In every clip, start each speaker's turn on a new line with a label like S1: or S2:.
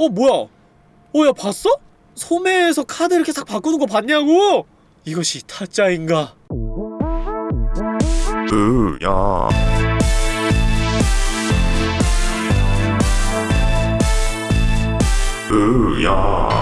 S1: 어 뭐야 어 야 봤어? 소매에서 카드 이렇게 싹 바꾸는 거 봤냐고? 이것이 타짜인가
S2: 으야 으야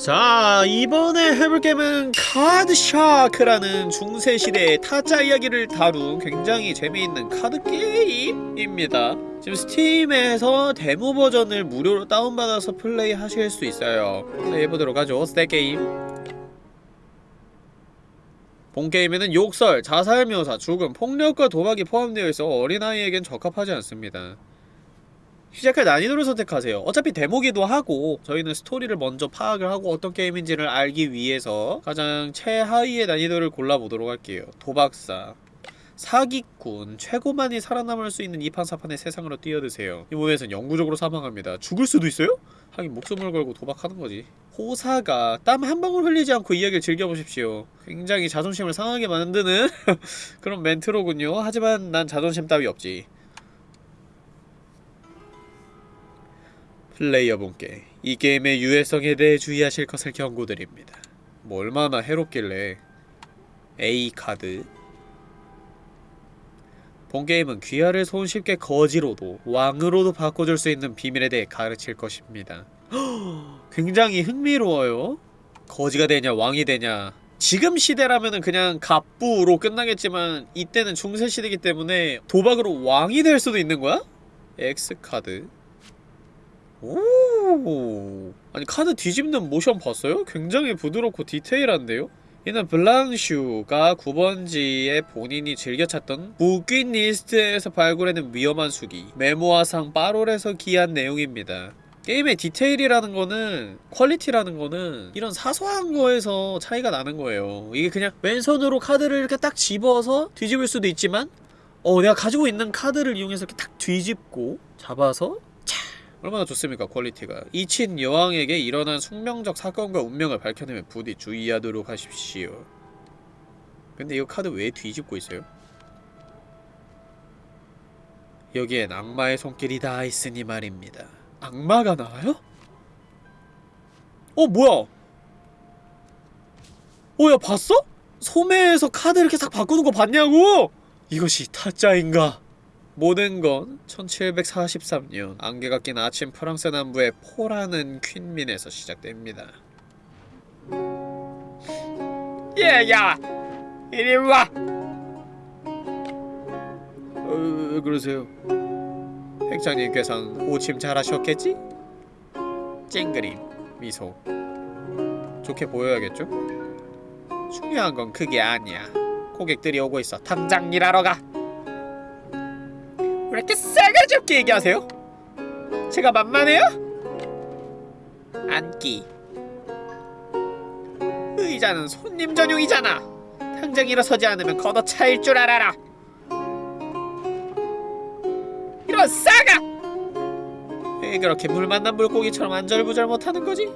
S1: 자 이번에 해볼 게임은 카드샤크라는 중세시대의 타짜 이야기를 다룬 굉장히 재미있는 카드 게임입니다. 지금 스팀에서 데모 버전을 무료로 다운받아서 플레이 하실 수 있어요. 플레이해보도록 하죠 start game. 본 게임에는 욕설, 자살 묘사, 죽음, 폭력과 도박이 포함되어 있어 어린아이에겐 적합하지 않습니다 시작할 난이도를 선택하세요. 어차피 데모기도 하고 저희는 스토리를 먼저 파악을 하고 어떤 게임인지를 알기 위해서 가장 최하위의 난이도를 골라보도록 할게요. 도박사 사기꾼 최고만이 살아남을 수 있는 이판사판의 세상으로 뛰어드세요. 이번에선 영구적으로 사망합니다. 죽을 수도 있어요? 하긴 목숨을 걸고 도박하는 거지. 호사가 땀 한 방울 흘리지 않고 이야기를 즐겨보십시오. 굉장히 자존심을 상하게 만드는 그런 멘트로군요. 하지만 난 자존심 따위 없지. 플레이어분께 이 게임의 유해성에 대해 주의하실 것을 경고드립니다. 뭐 얼마나 해롭길래 A카드 본 게임은 귀하를 손쉽게 거지로도 왕으로도 바꿔줄 수 있는 비밀에 대해 가르칠 것입니다. 굉장히 흥미로워요. 거지가 되냐 왕이 되냐 지금 시대라면은 그냥 갑부로 끝나겠지만 이때는 중세시대이기 때문에 도박으로 왕이 될 수도 있는 거야? X카드 오 아니 카드 뒤집는 모션 봤어요? 굉장히 부드럽고 디테일한데요? 이는 블랑슈가 9번지에 본인이 즐겨 찾던 bouquiniste에서 발굴해낸 위험한 수기 Mémoires sans paroles에서 기인한 내용입니다 게임의 디테일이라는 거는 퀄리티라는 거는 이런 사소한 거에서 차이가 나는 거예요 이게 그냥 왼손으로 카드를 이렇게 딱 집어서 뒤집을 수도 있지만 어 내가 가지고 있는 카드를 이용해서 이렇게 딱 뒤집고 잡아서 얼마나 좋습니까 퀄리티가 이친 여왕에게 일어난 숙명적 사건과 운명을 밝혀내면 부디 주의하도록 하십시오 근데 이거 카드 왜 뒤집고 있어요? 여기엔 악마의 손길이 닿아 있으니 말입니다 악마가 나와요? 어 뭐야 어야 봤어? 소매에서 카드 이렇게 싹 바꾸는 거 봤냐고? 이것이 타짜인가? 모든 건 1743년 안개가 낀 아침 프랑스 남부의 포라는 퀸민에서 시작됩니다. 얘야! 이리 와! 어, 왜 그러세요? 핵장님께선 호침 잘하셨겠지? 찡그림, 미소 좋게 보여야겠죠? 중요한 건 그게 아니야 고객들이 오고 있어 당장 일하러 가! 왜 이렇게 싸가지 없게 얘기하세요? 제가 만만해요? 앉기 의자는 손님 전용이잖아 당장 일어서지 않으면 걷어차일 줄 알아라 이런 싸가! 왜 그렇게 물 만난 물고기처럼 안절부절 못하는 거지?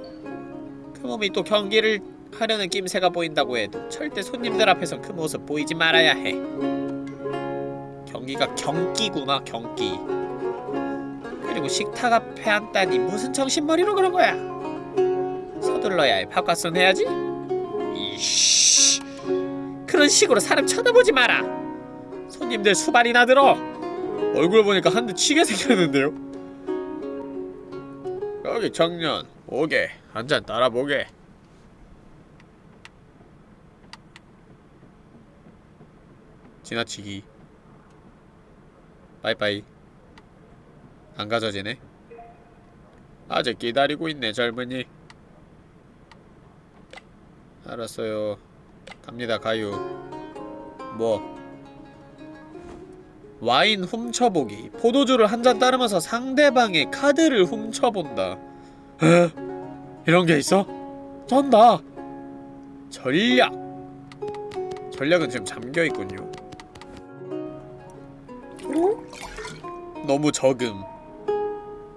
S1: 그 몸이 또 경기를 하려는 낌새가 보인다고 해도 절대 손님들 앞에선 그 모습 보이지 말아야 해 경기가 경기구나 경기. 그리고 식탁 앞에 앉다니 무슨 정신머리로 그런 거야? 서둘러야 해 밥값은 해야지. 이씨. 그런 식으로 사람 쳐다보지 마라. 손님들 수발이나 들어. 얼굴 보니까 한 대 치게 생겼는데요. 여기 청년 오게 한 잔 따라보게. 지나치기 빠이빠이. 안 가져지네. 아직 기다리고 있네 젊은이. 알았어요. 갑니다 가유 뭐? 와인 훔쳐보기. 포도주를 한 잔 따르면서 상대방의 카드를 훔쳐본다. 에? 이런 게 있어? 쩐다. 전략. 전략은 지금 잠겨있군요 어? 너무 적음.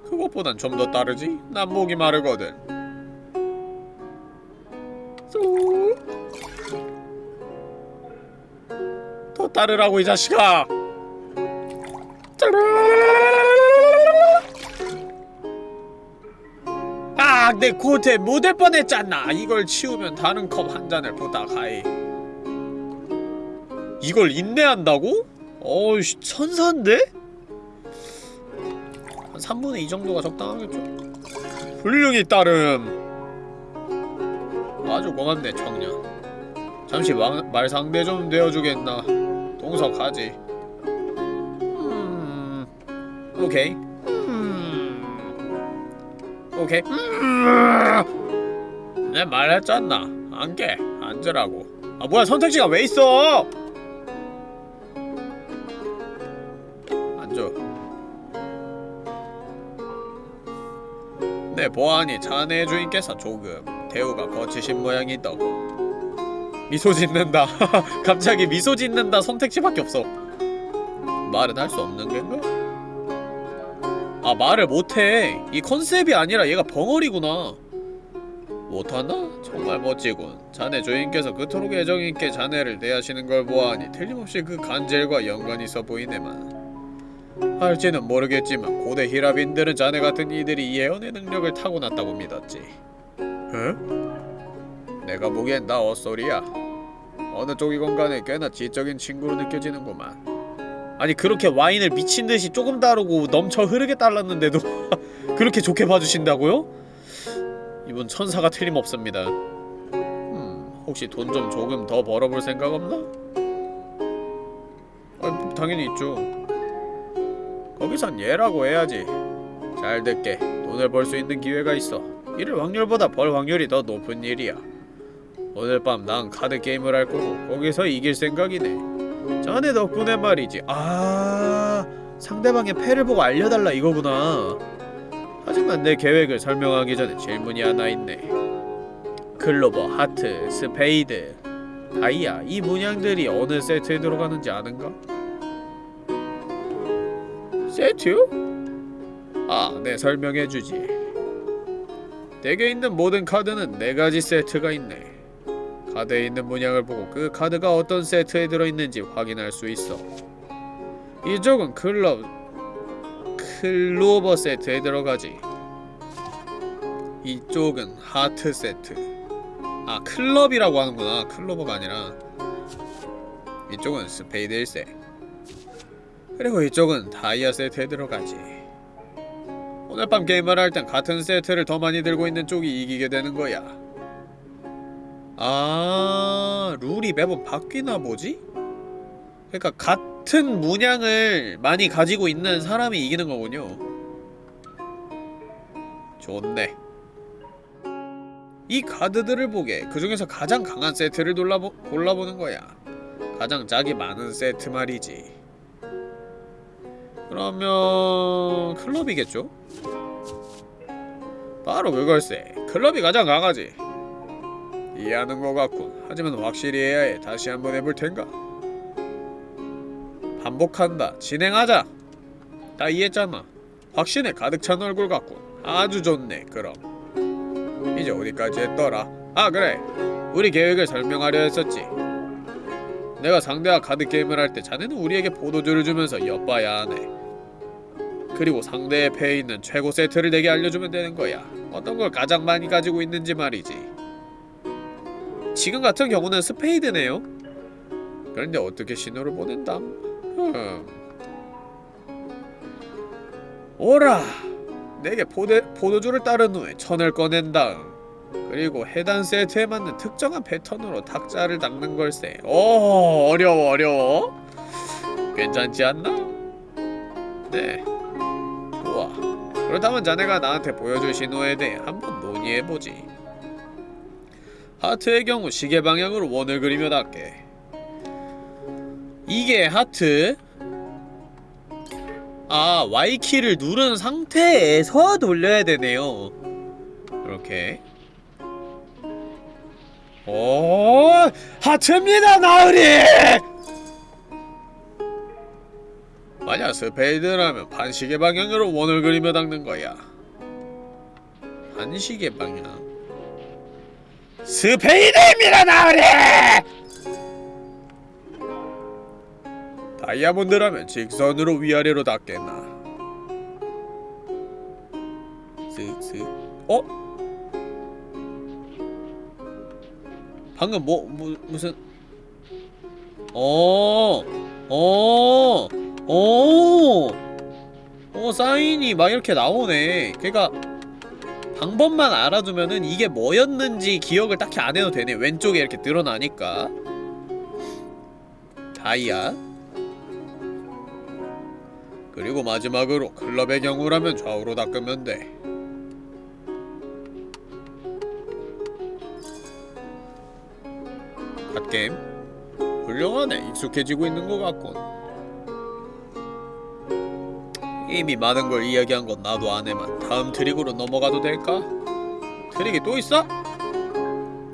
S1: 그것보단 좀 더 따르지? 난 목이 마르거든. 더 따르라고 이 자식아! 아, 내 고태 못할 뻔했잖아! 이걸 치우면 다른 컵 한 잔을 부탁하이 이걸 인내한다고? 어이씨 천사인데? 한 3분의 2 정도가 적당하겠죠? 훌륭히 따름. 아주 고맙네 청년. 잠시 마, 말 상대 좀 되어주겠나? 동석하지. 음... 오케이. 음... 오케이. 음... 내 말했잖아. 안깨 앉으라고. 아 뭐야 선택지가 왜 있어 내 보아하니 자네 주인께서 조금 대우가 거치신 모양이더고 미소 짓는다. 갑자기 미소 짓는다 선택지밖에 없어. 말은 할 수 없는 건가? 아 말을 못해. 이 컨셉이 아니라 얘가 벙어리구나. 못하나? 정말 멋지군. 자네 주인께서 그토록 애정있게 자네를 대하시는 걸 보아하니 틀림없이 그 간절과 연관이 있어 보이네만 할지는 모르겠지만 고대 히라빈들은 자네 같은 이들이 예언의 능력을 타고났다고 믿었지 응? 내가 보기엔 나 헛소리야 어느 쪽이건 간에 꽤나 지적인 친구로 느껴지는구만 아니 그렇게 와인을 미친듯이 조금 다르고 넘쳐 흐르게 달랐는데도 그렇게 좋게 봐주신다고요? 이분 천사가 틀림없습니다 음, 혹시 돈 좀 조금 더 벌어볼 생각 없나? 아, 당연히 있죠 거기선 얘라고 해야지. 잘 듣게. 돈을 벌 수 있는 기회가 있어. 잃을 확률보다 벌 확률이 더 높은 일이야. 오늘 밤 난 카드 게임을 할 거고 거기서 이길 생각이네. 자네 덕분에 말이지. 아 상대방의 패를 보고 알려달라 이거구나. 하지만 내 계획을 설명하기 전에 질문이 하나 있네. 클로버, 하트, 스페이드, 다이아 이 문양들이 어느 세트에 들어가는지 아는가? 세트요? 아, 네 설명해주지. 덱에 있는 모든 카드는 네 가지 세트가 있네. 카드에 있는 문양을 보고 그 카드가 어떤 세트에 들어있는지 확인할 수 있어. 이쪽은 클럽 클로버 세트에 들어가지. 이쪽은 하트 세트. 아 클럽이라고 하는구나. 클로버가 아니라. 이쪽은 스페이드일세 그리고 이쪽은 다이아 세트에 들어가지. 오늘 밤 게임을 할 땐 같은 세트를 더 많이 들고 있는 쪽이 이기게 되는 거야. 아 룰이 매번 바뀌나 보지? 그러니까 같은 문양을 많이 가지고 있는 사람이 이기는 거군요. 좋네. 이 카드들을 보게 그 중에서 가장 강한 세트를 골라보, 골라보는 거야. 가장 짝이 많은 세트 말이지 그러면 클럽이겠죠? 바로 그걸세. 클럽이 가장 강하지. 이해하는 것 같군. 하지만 확실히 해야 해 다시 한번 해볼 텐가? 반복한다. 진행하자. 다 이해했잖아. 확신에 가득 찬 얼굴 같군. 아주 좋네 그럼. 이제 어디까지 했더라? 아 그래. 우리 계획을 설명하려 했었지 내가 상대와 카드게임을 할 때 자네는 우리에게 포도주를 주면서 엿봐야 하네 그리고 상대의 패에 있는 최고 세트를 내게 알려주면 되는 거야 어떤 걸 가장 많이 가지고 있는지 말이지 지금 같은 경우는 스페이드네요 그런데 어떻게 신호를 보낸담? 흠. 오라! 내게 포대, 포도주를 따른 후에 천을 꺼낸 다음 그리고 해당 세트에 맞는 특정한 패턴으로 탁자를 닦는 걸세. 오 어려워 어려워. 괜찮지 않나? 네. 좋아 그렇다면 자네가 나한테 보여줄 신호에 대해 한번 논의해보지. 하트의 경우 시계 방향으로 원을 그리며 닿게. 이게 하트? 아 Y키를 누른 상태에서 돌려야 되네요. 이렇게 오 하트입니다 나으리! 만약 스페이드라면 반시계 방향으로 원을 그리며 닦는 거야. 반시계 방향. 스페이드입니다 나으리! 다이아몬드라면 직선으로 위아래로 닦겠나? 쓱쓱 어? 방금 뭐, 뭐 무슨 어, 어, 어, 어 사인이 막 이렇게 나오네. 그러니까 방법만 알아두면은 이게 뭐였는지 기억을 딱히 안 해도 되네. 왼쪽에 이렇게 드러나니까. 다이아. 그리고 마지막으로 클럽의 경우라면 좌우로 닦으면 돼. 갓게임 훌륭하네 익숙해지고 있는 것 같군 이미 많은 걸 이야기한 건 나도 아네만 다음 트릭으로 넘어가도 될까? 트릭이 또 있어?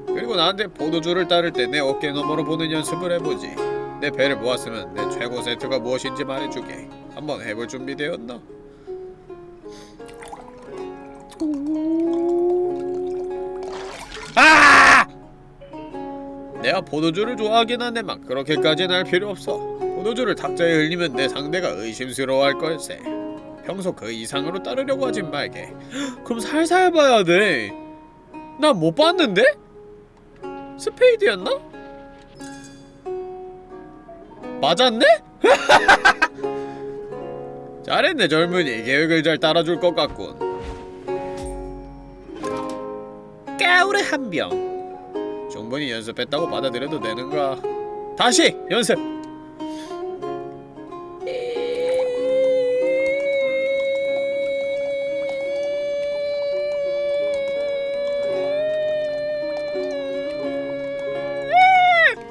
S1: 그리고 나한테 포도주를 따를 때 내 어깨 너머로 보는 연습을 해보지 내 배를 모았으면 내 최고 세트가 무엇인지 말해주게 한번 해볼 준비되었나? 내가 포도주를 좋아하긴 한데만 그렇게까지는 할 필요 없어. 포도주를 탁자에 흘리면 내 상대가 의심스러워할 걸세. 평소 그 이상으로 따르려고 하진 말게. 그럼 살살 봐야 돼난 못 봤는데? 스페이드였나? 맞았네? 잘했네 젊은이. 계획을 잘 따라줄 것 같군. 까우르 한병 충분히 연습했다고 받아들여도 되는가? 다시 연습.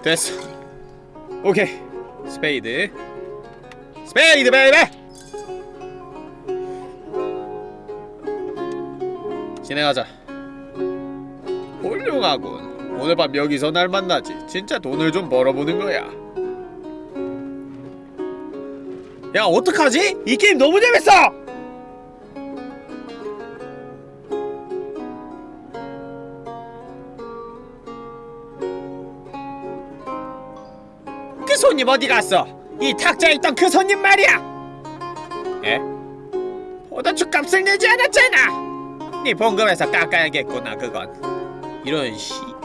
S1: 됐어. 오케이. 스페이드. 스페이드 baby. 진행하자. 훌륭하군. 오늘 밤 여기서 날 만나지. 진짜 돈을 좀 벌어보는 거야. 야, 어떡하지? 이 게임 너무 재밌어! 그 손님 어디 갔어? 이 탁자에 있던 그 손님 말이야! 에? 포도주 값을 내지 않았잖아! 네 봉급에서 깎아야겠구나, 그건. 이런 씨.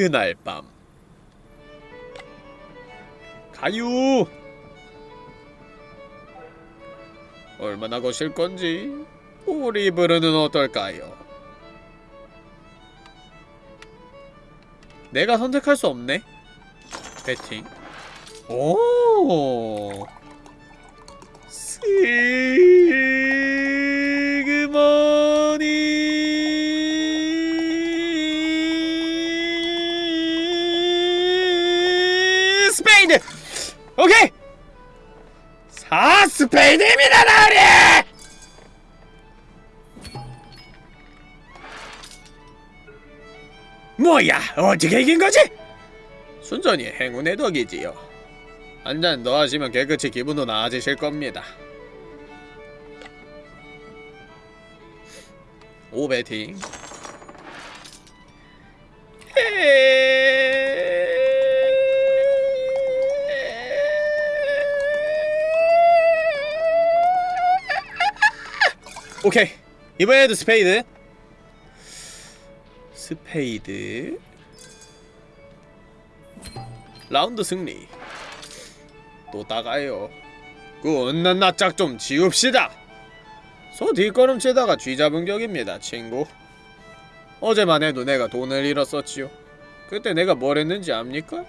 S1: 그날 밤 가유 얼마나 거실 건지 우리 부르는 어떨까요? 내가 선택할 수 없네. 배팅. 오. 스그머니 오케이. 사 스페이드입니다 나으리! 뭐야 어떻게 이긴 거지? 순전히 행운의 덕이지요. 한잔 더 하시면 깨끗이 기분도 나아지실 겁니다. 오베팅 오케이. 이번에도 스페이드. 스페이드. 라운드 승리. 또 따가요. 그 은난 낯짝 좀 지웁시다. 소 뒷걸음 치다가 쥐 잡은 격입니다 친구. 어제만 해도 내가 돈을 잃었었지요. 그때 내가 뭘 했는지 압니까?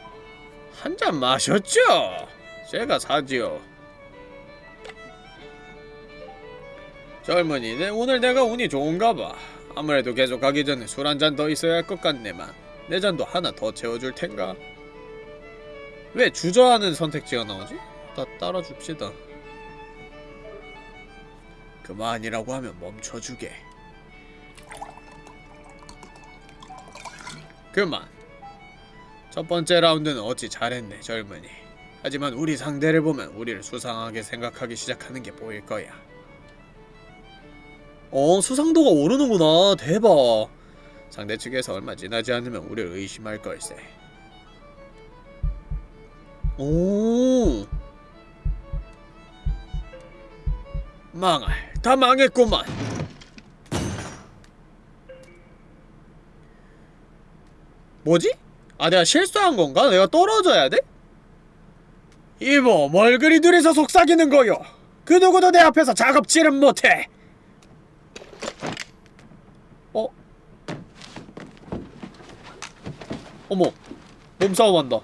S1: 한 잔 마셨죠? 제가 사지요 젊은이 내 오늘 내가 운이 좋은가 봐. 아무래도 계속 가기 전에 술 한 잔 더 있어야 할 것 같네만. 내 잔도 하나 더 채워줄 텐가? 왜 주저하는 선택지가 나오지? 다 따라줍시다. 그만이라고 하면 멈춰주게. 그만. 첫 번째 라운드는 어찌 잘했네 젊은이. 하지만 우리 상대를 보면 우리를 수상하게 생각하기 시작하는 게 보일 거야 어 수상도가 오르는구나. 대박. 상대 측에서 얼마 지나지 않으면 우리를 의심할 걸세. 오. 망할. 다 망했구만. 뭐지? 아 내가 실수한 건가? 내가 떨어져야 돼? 이모 뭘 그리 둘이서 속삭이는 거요. 그 누구도 내 앞에서 작업질은 못해 어머 몸싸움 한다.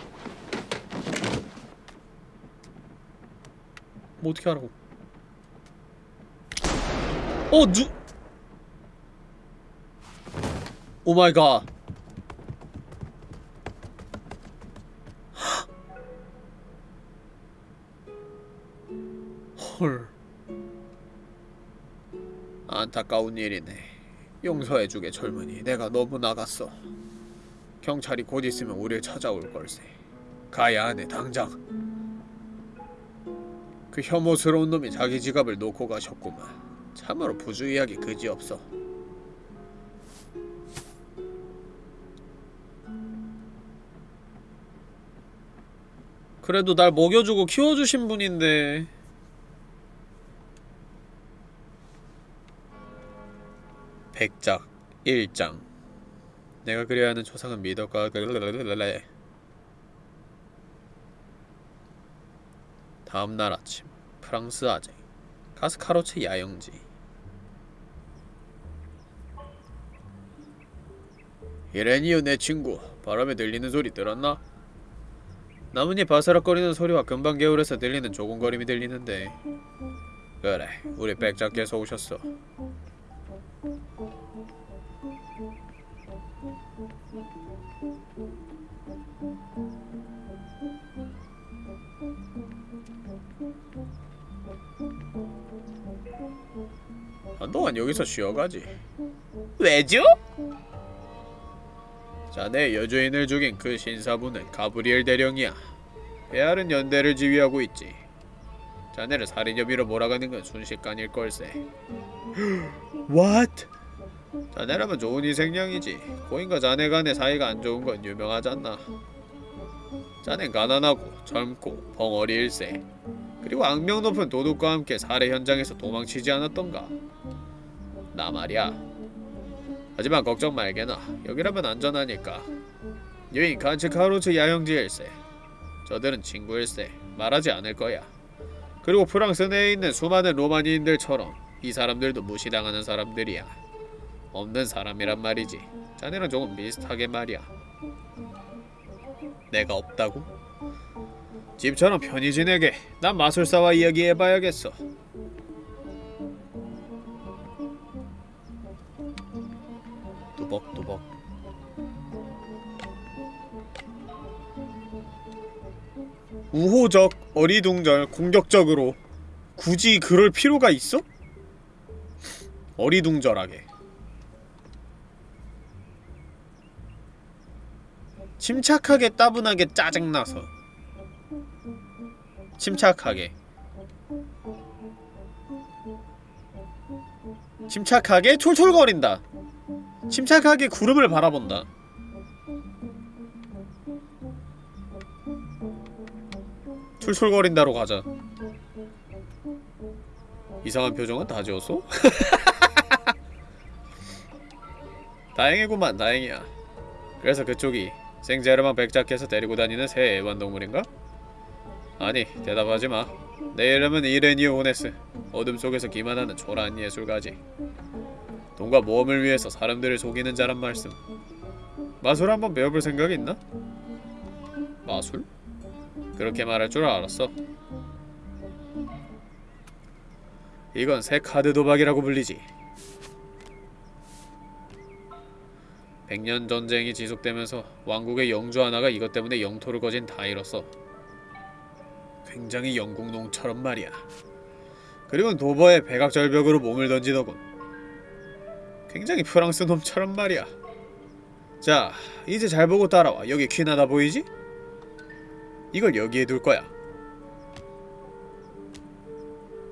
S1: 뭐 어떻게 하라고? 어 누... 오마이갓. 헐. 안타까운 일이네. 용서해주게 젊은이 내가 너무 나갔어 경찰이 곧 있으면 우릴 찾아올 걸세. 가야 하네 당장. 그 혐오스러운 놈이 자기 지갑을 놓고 가셨구만. 참으로 부주의하기 그지없어. 그래도 날 먹여주고 키워주신 분인데. 백작 1장 내가 그려야 하는 초상은 미덕과 다음 날 아침 프랑스 아재 가스카로체 야영지. 이레니요 내 친구 바람에 들리는 소리 들었나? 나뭇잎 바스락거리는 소리와 금방 개울에서 들리는 조공거림이 들리는데. 그래 우리 백작께서 오셨어 한동안 여기서 쉬어가지 왜죠? 자네 여주인을 죽인 그 신사부는 가브리엘 대령이야 베알은 연대를 지휘하고 있지 자네를 살인 혐의로 몰아가는 건 순식간일 걸세 What? 자네라면 좋은 희생양이지. 고인과 자네 간의 사이가 안 좋은 건 유명하잖아. 자넨 가난하고 젊고 벙어리 일세. 그리고 악명 높은 도둑과 함께 살해 현장에서 도망치지 않았던가. 나 말이야. 하지만 걱정 말게나. 여기라면 안전하니까. 유인 칸츠카루츠 야영지일세. 저들은 친구일세. 말하지 않을 거야. 그리고 프랑스 내에 있는 수많은 로마니인들처럼 이 사람들도 무시당하는 사람들이야 없는 사람이란 말이지. 자네랑 조금 비슷하게 말이야. 내가 없다고? 집처럼 편히 지내게. 난 마술사와 이야기해봐야겠어. 뚜벅뚜벅. 우호적, 어리둥절, 공격적으로 굳이 그럴 필요가 있어? 어리둥절하게 침착하게 따분하게 짜증나서. 침착하게. 침착하게 촐촐거린다. 침착하게 구름을 바라본다. 툴툴거린다로 가자. 이상한 표정은 다 지웠어? 다행이구만 다행이야. 그래서 그쪽이 생제르만 백작께서 데리고 다니는 새 애완동물인가? 아니 대답하지 마 내 이름은 이레니오 오네스 어둠 속에서 기만하는 초라한 예술가지 돈과 모험을 위해서 사람들을 속이는 자란 말씀 마술 한번 배워볼 생각 있나? 마술? 그렇게 말할 줄 알았어 이건 새 카드 도박이라고 불리지 백년 전쟁이 지속되면서 왕국의 영주 하나가 이것 때문에 영토를 거진 다 잃었어 굉장히 영국 농처럼 말이야 그리고 도버에 백악절벽으로 몸을 던지더군 굉장히 프랑스 놈처럼 말이야 자 이제 잘 보고 따라와 여기 퀸 하나 보이지? 이걸 여기에 둘 거야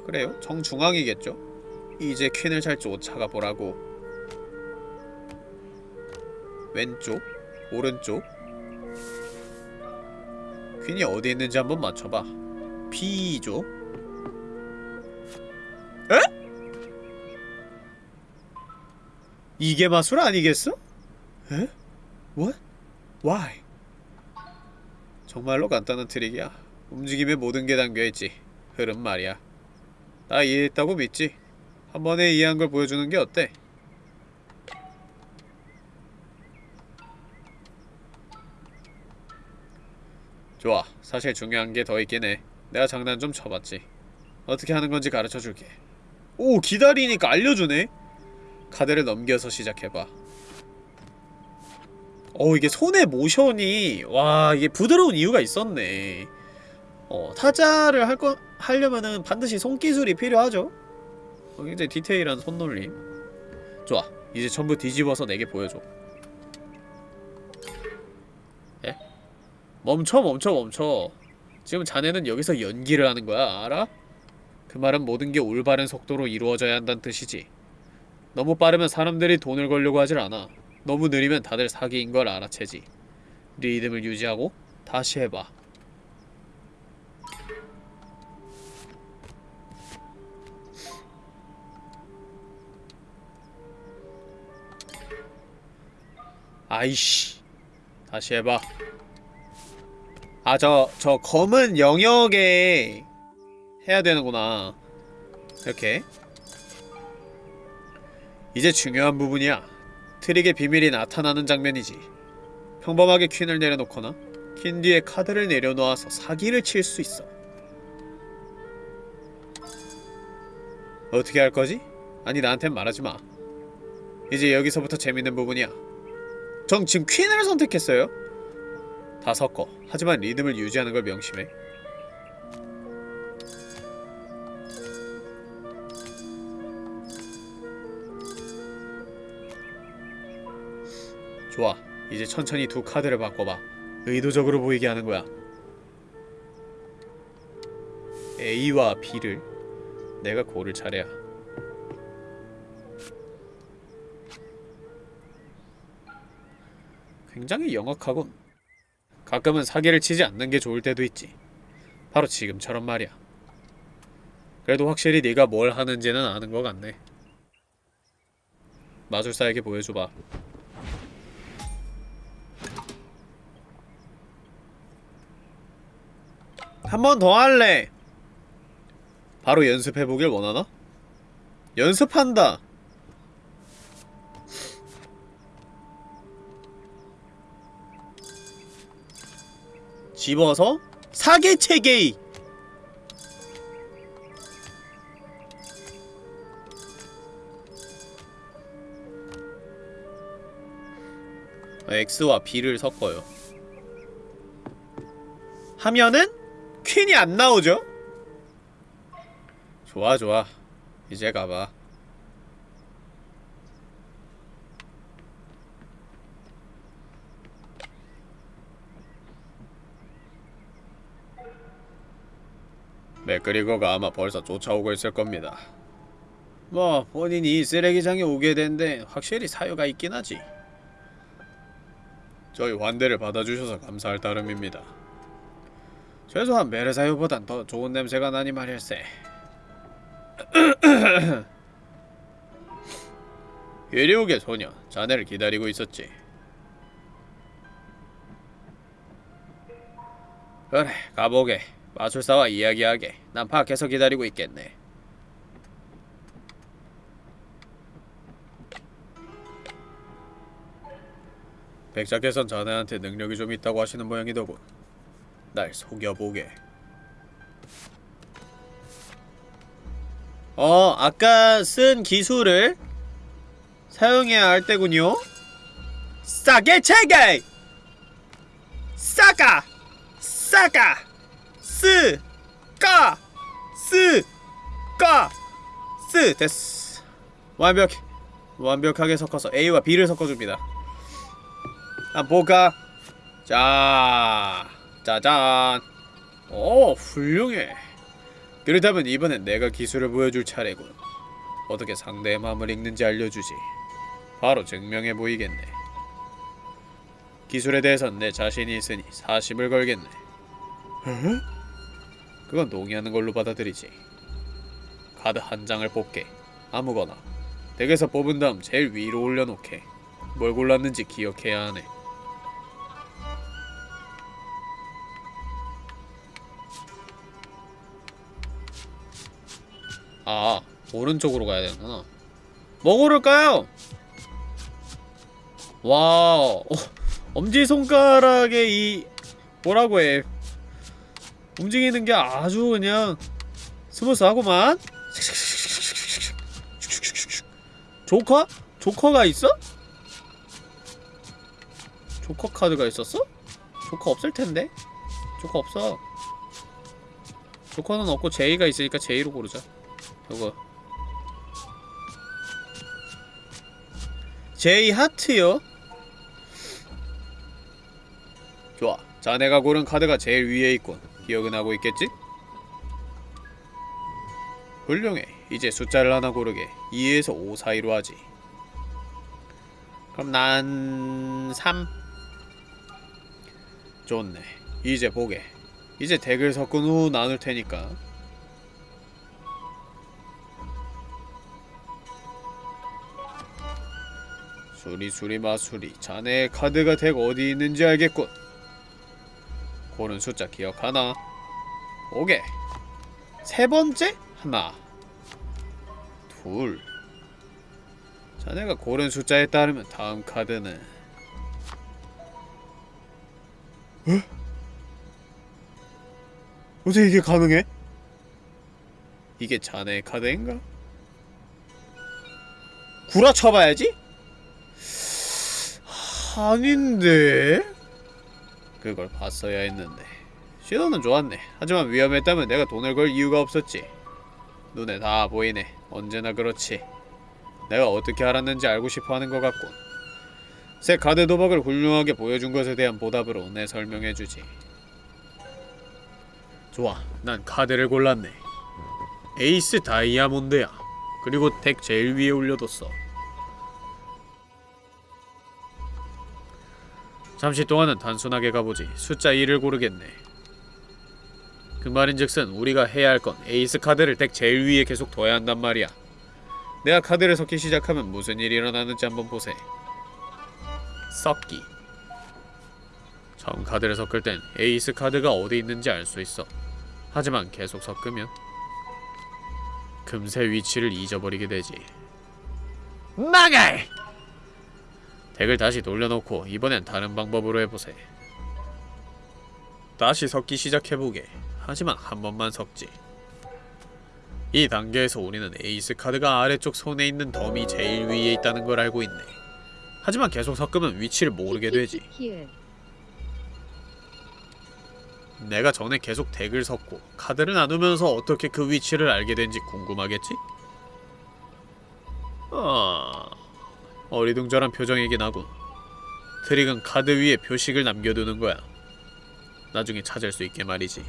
S1: 그래요? 정중앙이겠죠? 이제 퀸을 잘 쫓아가 보라고 왼쪽? 오른쪽? 퀸이 어디 있는지 한번 맞춰봐 B쪽? 에? 이게 마술 아니겠어? 에? What? Why? 정말로 간단한 트릭이야. 움직임에 모든 게 담겨있지. 흐름 말이야. 나 이해했다고 믿지? 한 번에 이해한 걸 보여주는 게 어때? 좋아. 사실 중요한 게 더 있긴 해. 내가 장난 좀 쳐봤지. 어떻게 하는 건지 가르쳐 줄게. 오, 기다리니까 알려주네? 카드를 넘겨서 시작해봐. 어, 이게 손의 모션이, 와, 이게 부드러운 이유가 있었네. 어, 타자를 할 거, 하려면은 반드시 손기술이 필요하죠? 어, 굉장히 디테일한 손놀림. 좋아. 이제 전부 뒤집어서 내게 보여줘. 멈춰, 멈춰, 멈춰. 지금 자네는 여기서 연기를 하는 거야, 알아? 그 말은 모든 게 올바른 속도로 이루어져야 한다는 뜻이지. 너무 빠르면 사람들이 돈을 걸려고 하질 않아. 너무 느리면 다들 사기인 걸 알아채지. 리듬을 유지하고 다시 해봐. 아이씨. 다시 해봐. 아, 저, 저 검은 영역에 해야 되는구나. 이렇게. 이제 중요한 부분이야. 트릭의 비밀이 나타나는 장면이지. 평범하게 퀸을 내려놓거나 퀸 뒤에 카드를 내려놓아서 사기를 칠 수 있어. 어떻게 할 거지? 아니 나한텐 말하지 마. 이제 여기서부터 재밌는 부분이야. 전 지금 퀸을 선택했어요. 다 섞어. 하지만 리듬을 유지하는 걸 명심해. 좋아. 이제 천천히 두 카드를 바꿔봐. 의도적으로 보이게 하는 거야. A와 B를 내가 고를 차례야. 굉장히 영악하군. 가끔은 사기를 치지 않는 게 좋을 때도 있지. 바로 지금처럼 말이야. 그래도 확실히 네가 뭘 하는지는 아는 것 같네. 마술사에게 보여줘봐. 한 번 더 할래. 바로 연습해보길 원하나? 연습한다. 집어서 사계체계이. X와 B를 섞어요. 하면은 퀸이 안 나오죠? 좋아 좋아 이제 가봐 맥그리거가 아마 벌써 쫓아오고 있을 겁니다 뭐 본인이 쓰레기장에 오게 된 데 확실히 사유가 있긴 하지 저희 환대를 받아주셔서 감사할 따름입니다 최소한 메르사유보단 더 좋은 냄새가 나니 말일세. 괴리옥의 소녀, 자네를 기다리고 있었지. 그래, 가보게. 마술사와 이야기하게. 난 밖에서 기다리고 있겠네. 백작께선 자네한테 능력이 좀 있다고 하시는 모양이더군. 날 속여보게. 어, 아까 쓴 기술을 사용해야 할 때군요. 싸게 체게! 싸가! 싸가! 스! 까! 스! 까! 스! 됐어. 완벽. 완벽하게 섞어서 A와 B를 섞어줍니다. 한번 볼까? 자. 짜잔 오 훌륭해 그렇다면 이번엔 내가 기술을 보여줄 차례군 어떻게 상대의 마음을 읽는지 알려주지 바로 증명해 보이겠네 기술에 대해선 내 자신이 있으니 사심을 걸겠네 에? 그건 동의하는 걸로 받아들이지. 카드 한 장을 뽑게. 아무거나. 덱에서 뽑은 다음 제일 위로 올려놓게. 뭘 골랐는지 기억해야 하네. 아, 오른쪽으로 가야 되는구나. 뭐 고를까요? Wow. 어, 엄지손가락에 이, 뭐라고 해. 움직이는 게 아주 그냥 스무스하구만 조커? 조커가 있어? 조커 카드가 있었어? 조커 없을 텐데? 조커 없어 조커는 없고 제이가 있으니까 제이로 고르자 저거 제이 하트요? 좋아 자네가 고른 카드가 제일 위에 있군 기억은 하고 있겠지? 훌륭해 이제 숫자를 하나 고르게 2에서 5 사이로 하지 그럼 난 3. 좋네. 이제 보게. 이제 덱을 섞은 후 나눌 테니까. 수리 수리 마수리. 자네의 카드가 덱 어디 있는지 알겠군. 고른 숫자 기억하나? 오게. 세 번째? 하나. 둘. 자네가 고른 숫자에 따르면 다음 카드는 에? 어떻게 이게 가능해? 이게 자네의 카드인가? 구라쳐봐야지? 아닌데? 그걸 봤어야 했는데 시도는 좋았네 하지만 위험했다면 내가 돈을 걸 이유가 없었지 눈에 다 보이네 언제나 그렇지 내가 어떻게 알았는지 알고 싶어하는 것 같군. 새 카드 도박을 훌륭하게 보여준 것에 대한 보답으로 내 설명해주지. 좋아, 난 카드를 골랐네. 에이스 다이아몬드야. 그리고 덱 제일 위에 올려뒀어. 잠시 동안은 단순하게 가보지. 숫자 2를 고르겠네. 그 말인즉슨 우리가 해야 할 건 에이스 카드를 덱 제일 위에 계속 둬야 한단 말이야. 내가 카드를 섞기 시작하면 무슨 일이 일어나는지 한번 보세. 섞기. 처음 카드를 섞을 땐 에이스 카드가 어디 있는지 알 수 있어. 하지만 계속 섞으면 금세 위치를 잊어버리게 되지. 나갈! 덱을 다시 돌려놓고 이번엔 다른 방법으로 해보세. 다시 섞기 시작해보게. 하지만 한 번만 섞지. 이 단계에서 우리는 에이스 카드가 아래쪽 손에 있는 덤이 제일 위에 있다는 걸 알고 있네. 하지만 계속 섞으면 위치를 모르게 되지. 내가 전에 계속 덱을 섞고 카드를 나누면서 어떻게 그 위치를 알게 된지 궁금하겠지? 아... 어리둥절한 표정이긴 하군. 트릭은 카드 위에 표식을 남겨두는 거야. 나중에 찾을 수 있게 말이지.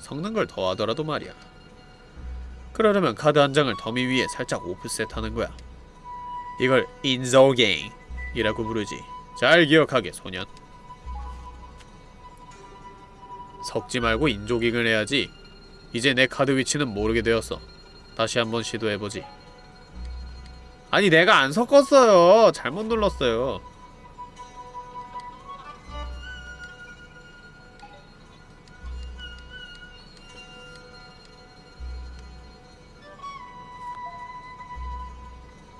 S1: 섞는 걸 더하더라도 말이야. 그러려면 카드 한 장을 더미 위에 살짝 오프셋하는 거야. 이걸 인서갱이라고 부르지. 잘 기억하게 소년. 섞지 말고 인조깅을 해야지. 이제 내 카드 위치는 모르게 되었어. 다시 한번 시도해보지. 아니 내가 안 섞었어요. 잘못 눌렀어요.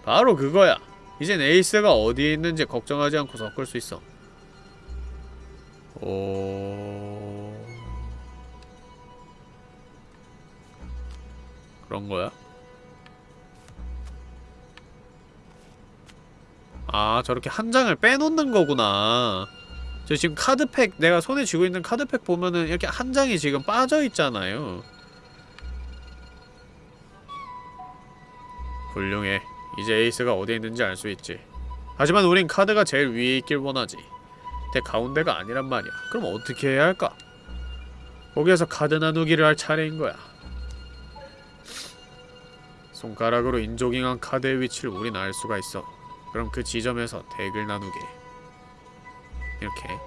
S1: 바로 그거야. 이젠 에이스가 어디에 있는지 걱정하지 않고 섞을 수 있어. 오... 그런 거야? 아, 저렇게 한 장을 빼놓는 거구나. 저 지금 카드팩, 내가 손에 쥐고 있는 카드팩 보면은 이렇게 한 장이 지금 빠져있잖아요. 훌륭해. 이제 에이스가 어디에 있는지 알 수 있지. 하지만 우린 카드가 제일 위에 있길 원하지. 덱 가운데가 아니란 말이야. 그럼 어떻게 해야 할까? 거기에서 카드 나누기를 할 차례인 거야. 손가락으로 in-jogging한 카드의 위치를 우린 알 수가 있어. 그럼 그 지점에서 덱을 나누게. 이렇게.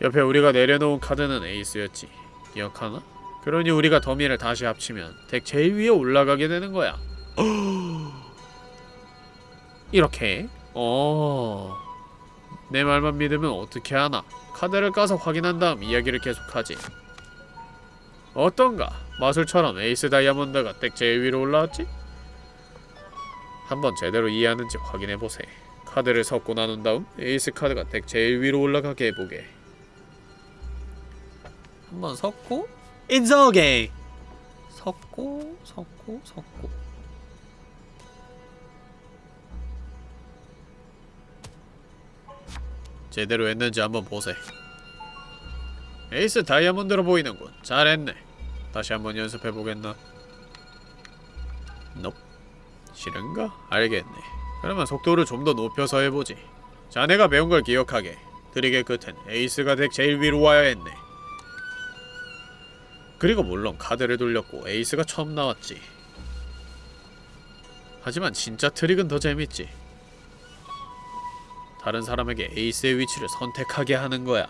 S1: 옆에 우리가 내려놓은 카드는 에이스였지. 기억하나? 그러니 우리가 더미를 다시 합치면 덱 제일 위에 올라가게 되는 거야. 이렇게 어... 내 말만 믿으면 어떻게 하나 카드를 까서 확인한 다음 이야기를 계속하지 어떤가? 마술처럼 에이스 다이아몬드가 덱 제일 위로 올라왔지? 한번 제대로 이해하는지 확인해보세. 카드를 섞고 나눈 다음 에이스 카드가 덱 제일 위로 올라가게 해보게. 한번 섞고 인서게 섞고 섞고 섞고 제대로 했는지 한번 보세. 에이스 다이아몬드로 보이는군. 잘했네. 다시 한번 연습해보겠나? 넙. 싫은가? 알겠네. 그러면 속도를 좀 더 높여서 해보지. 자네가 배운 걸 기억하게. 트릭의 끝엔 에이스가 덱 제일 위로 와야 했네. 그리고 물론 카드를 돌렸고 에이스가 처음 나왔지. 하지만 진짜 트릭은 더 재밌지. 다른 사람에게 에이스의 위치를 선택하게 하는 거야.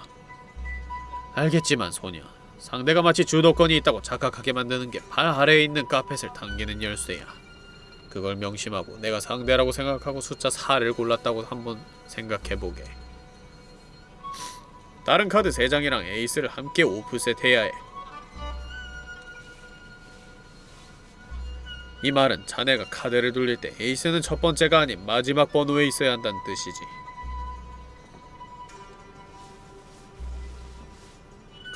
S1: 알겠지만 소년, 상대가 마치 주도권이 있다고 착각하게 만드는 게 발 아래에 있는 카펫을 당기는 열쇠야. 그걸 명심하고 내가 상대라고 생각하고 숫자 4를 골랐다고 한번 생각해보게. 다른 카드 3장이랑 에이스를 함께 오프셋 해야 해. 이 말은 자네가 카드를 돌릴 때 에이스는 첫 번째가 아닌 마지막 번호에 있어야 한다는 뜻이지.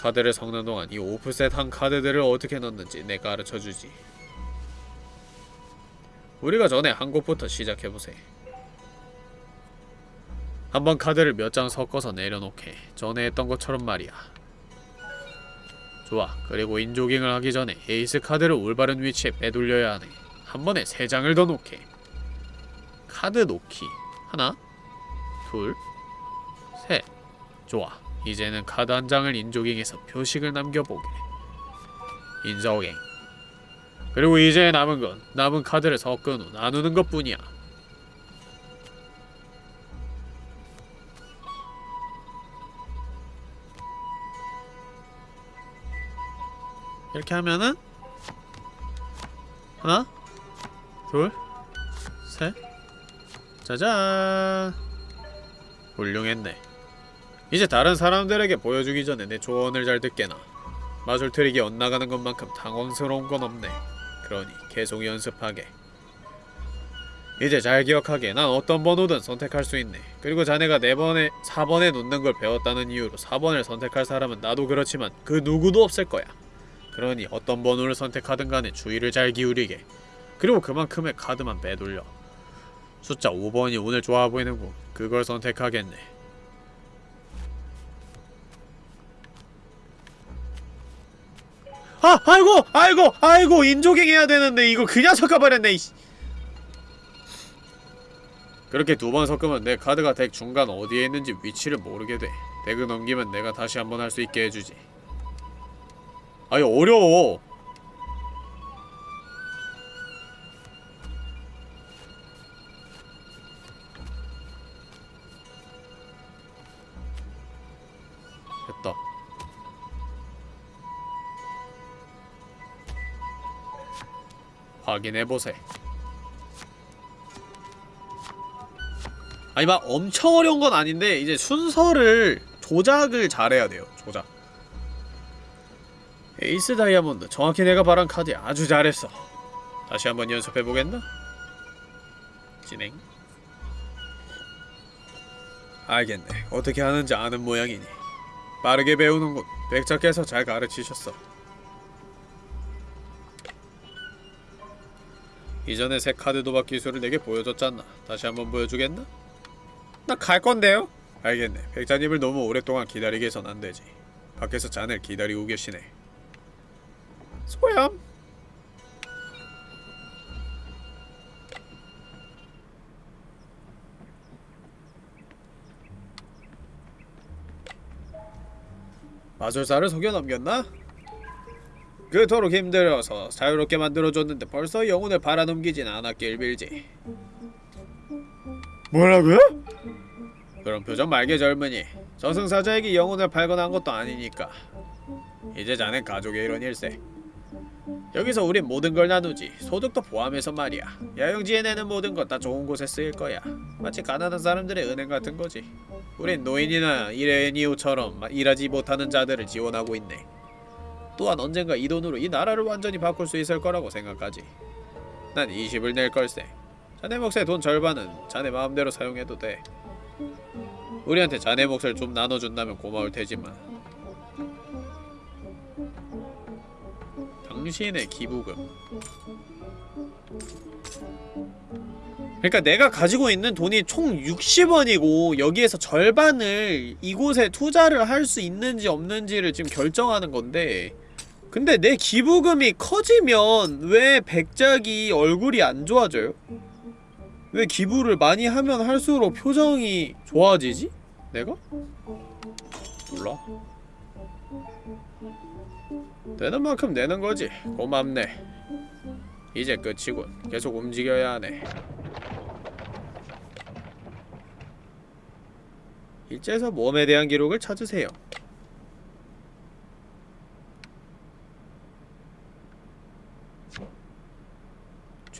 S1: 카드를 섞는 동안 이 오프셋 한 카드들을 어떻게 넣는지 내가 가르쳐주지. 우리가 전에 한 곳부터 시작해보세. 한번 카드를 몇 장 섞어서 내려놓게. 전에 했던 것처럼 말이야. 좋아. 그리고 인조깅을 하기 전에 에이스 카드를 올바른 위치에 빼돌려야 하네. 한 번에 세 장을 더 놓게. 카드 놓기. 하나, 둘, 셋. 좋아. 이제는 카드 한 장을 인조깅해서 표식을 남겨보게. 인조깅. 그리고 이제 남은 건 남은 카드를 섞은 후 나누는 것뿐이야. 이렇게 하면은 하나, 둘, 셋, 짜잔. 훌륭했네. 이제 다른 사람들에게 보여주기 전에 내 조언을 잘 듣게나. 마술 트릭이 엇나가는 것만큼 당황스러운 건 없네. 그러니 계속 연습하게. 이제 잘 기억하게 난 어떤 번호든 선택할 수 있네. 그리고 자네가 4번에 4번에 놓는 걸 배웠다는 이유로 4번을 선택할 사람은 나도 그렇지만 그 누구도 없을 거야. 그러니 어떤 번호를 선택하든 간에 주의를 잘 기울이게. 그리고 그만큼의 카드만 빼돌려. 숫자 5번이 오늘 좋아 보이는군. 그걸 선택하겠네. 아, 아이고, 아이고, 아이고, 인조갱 해야 되는데 이거 그냥 섞어버렸네. 이씨. 그렇게 두 번 섞으면 내 카드가 덱 중간 어디에 있는지 위치를 모르게 돼. 덱을 넘기면 내가 다시 한번 할 수 있게 해주지. 아니 어려워. 확인해보세. 아니 막 엄청 어려운 건 아닌데 이제 순서를 조작을 잘해야 돼요. 조작. 에이스 다이아몬드 정확히 내가 바란 카드 아주 잘했어. 다시 한번 연습해보겠나? 진행. 알겠네. 어떻게 하는지 아는 모양이니. 빠르게 배우는군. 백작께서 잘 가르치셨어. 이전에 새 카드 도박 기술을 내게 보여줬잖아. 다시 한번 보여주겠나? 나 갈 건데요? 알겠네. 백자님을 너무 오랫동안 기다리게 해선 안 되지. 밖에서 자네를 기다리고 계시네. 소염. 마술사를 속여 넘겼나? 그토록 힘들어서 자유롭게 만들어줬는데 벌써 영혼을 팔아넘기진 않았길 빌지. 뭐라고요? 그런 표정 말게 젊은이. 저승사자에게 영혼을 팔거나 한 것도 아니니까. 이제 자넨 가족의 이런 일세. 여기서 우린 모든 걸 나누지. 소득도 포함해서 말이야. 야영지에 내는 모든 것 다 좋은 곳에 쓰일 거야. 마치 가난한 사람들의 은행 같은 거지. 우린 노인이나 일해니오처럼 일하지 못하는 자들을 지원하고 있네. 또한 언젠가 이 돈으로 이 나라를 완전히 바꿀 수 있을 거라고 생각하지. 난 20을 낼 걸세. 자네 몫의 돈 절반은 자네 마음대로 사용해도 돼. 우리한테 자네 몫을 좀 나눠준다면 고마울 테지만. 당신의 기부금. 그러니까 내가 가지고 있는 돈이 총 60원이고 여기에서 절반을 이곳에 투자를 할 수 있는지 없는지를 지금 결정하는 건데 근데 내 기부금이 커지면 왜 백작이 얼굴이 안 좋아져요? 왜 기부를 많이 하면 할수록 표정이 좋아지지? 내가? 몰라 되는 만큼 내는 거지 고맙네 이제 끝이군 계속 움직여야 하네 일제에서 모험에 대한 기록을 찾으세요.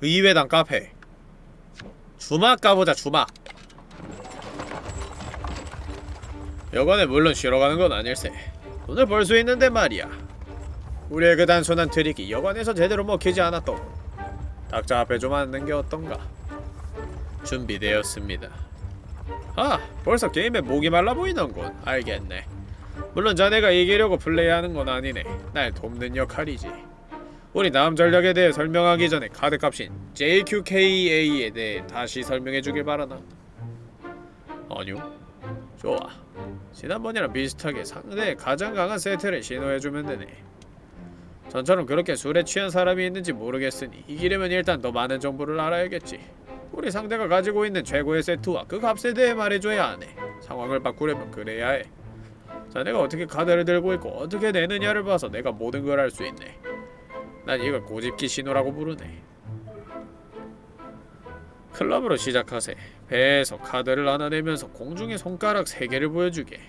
S1: 의외당 카페. 주막 가보자 주막 여관에 물론 쉬러 가는 건 아닐세. 돈을 벌 수 있는데 말이야. 우리의 그 단순한 트릭이 여관에서 제대로 먹히지 않았던 닥자 앞에 좀 앉는 게 어떤가? 준비되었습니다. 아 벌써 게임에 목이 말라 보이는군. 알겠네. 물론 자네가 이기려고 플레이하는 건 아니네. 날 돕는 역할이지 우리 다음 전략에 대해 설명하기 전에 카드값인 JQKA에 대해 다시 설명해주길 바라나? 아니요. 좋아. 지난번이랑 비슷하게 상대의 가장 강한 세트를 신호해주면 되네. 전처럼 그렇게 술에 취한 사람이 있는지 모르겠으니 이기려면 일단 더 많은 정보를 알아야겠지. 우리 상대가 가지고 있는 최고의 세트와 그 값에 대해 말해줘야 하네. 상황을 바꾸려면 그래야 해. 자네가 어떻게 카드를 들고 있고 어떻게 내느냐를 봐서 내가 모든 걸 알 수 있네 난 이걸 고집기 신호라고 부르네. 클럽으로 시작하세. 배에서 카드를 하나 내면서 공중에 손가락 3개를 보여주게.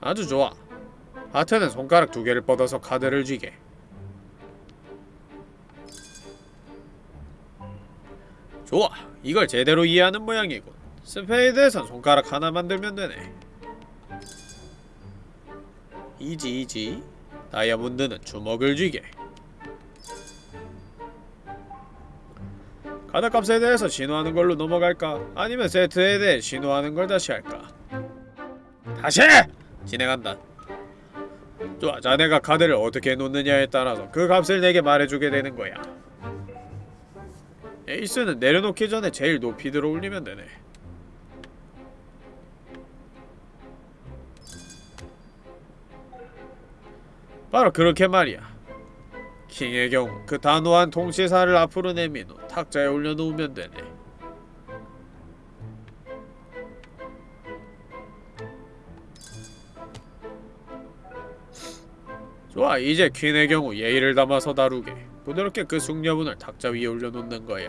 S1: 아주 좋아. 하트는 손가락 두 개를 뻗어서 카드를 쥐게. 좋아. 이걸 제대로 이해하는 모양이군 스페이드에선 손가락 하나만 들면 되네 easy easy 다이아몬드는 주먹을 쥐게 카드값에 대해서 신호하는 걸로 넘어갈까? 아니면 세트에 대해 신호하는 걸 다시 할까? 다시! 진행한다 좋아 자네가 카드를 어떻게 놓느냐에 따라서 그 값을 내게 말해주게 되는 거야 에이스는 내려놓기 전에 제일 높이 들어 올리면 되네 바로 그렇게 말이야. 킹의 경우 그 단호한 통치사를 앞으로 내민 후 탁자에 올려놓으면 되네. 좋아 이제 퀸의 경우 예의를 담아서 다루게. 부드럽게 그 숙녀분을 탁자 위에 올려놓는 거야.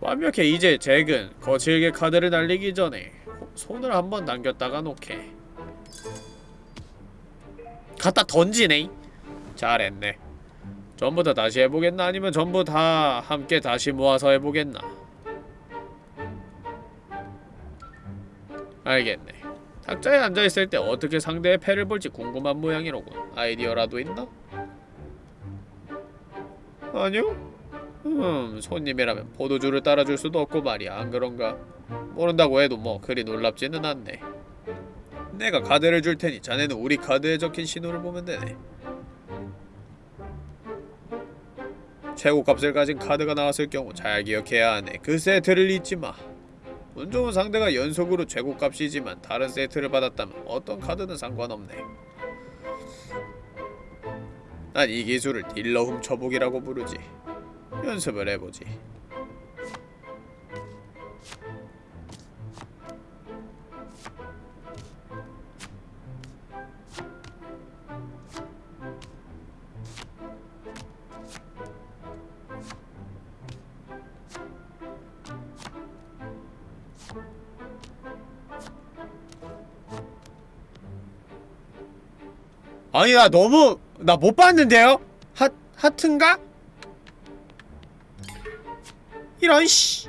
S1: 완벽해 이제 잭은 거칠게 카드를 날리기 전에 손을 한번 당겼다가 놓게 갖다 던지네. 잘했네. 전부 다 다시 해보겠나? 아니면 전부 다 함께 다시 모아서 해보겠나? 알겠네. 탁자에 앉아있을 때 어떻게 상대의 패를 볼지 궁금한 모양이로군. 아이디어라도 있나? 아니요? 음 손님이라면 포도주를 따라줄 수도 없고 말이야. 안 그런가? 모른다고 해도 뭐 그리 놀랍지는 않네 내가 카드를 줄 테니 자네는 우리 카드에 적힌 신호를 보면 되네. 최고 값을 가진 카드가 나왔을 경우 잘 기억해야 하네. 그 세트를 잊지 마. 운 좋은 상대가 연속으로 최고 값이지만 다른 세트를 받았다면 어떤 카드는 상관없네. 난 이 기술을 딜러 훔쳐보기라고 부르지. 연습을 해보지. 아니 나 너무 나 못 봤는데요? 하 하트인가? 이런 씨.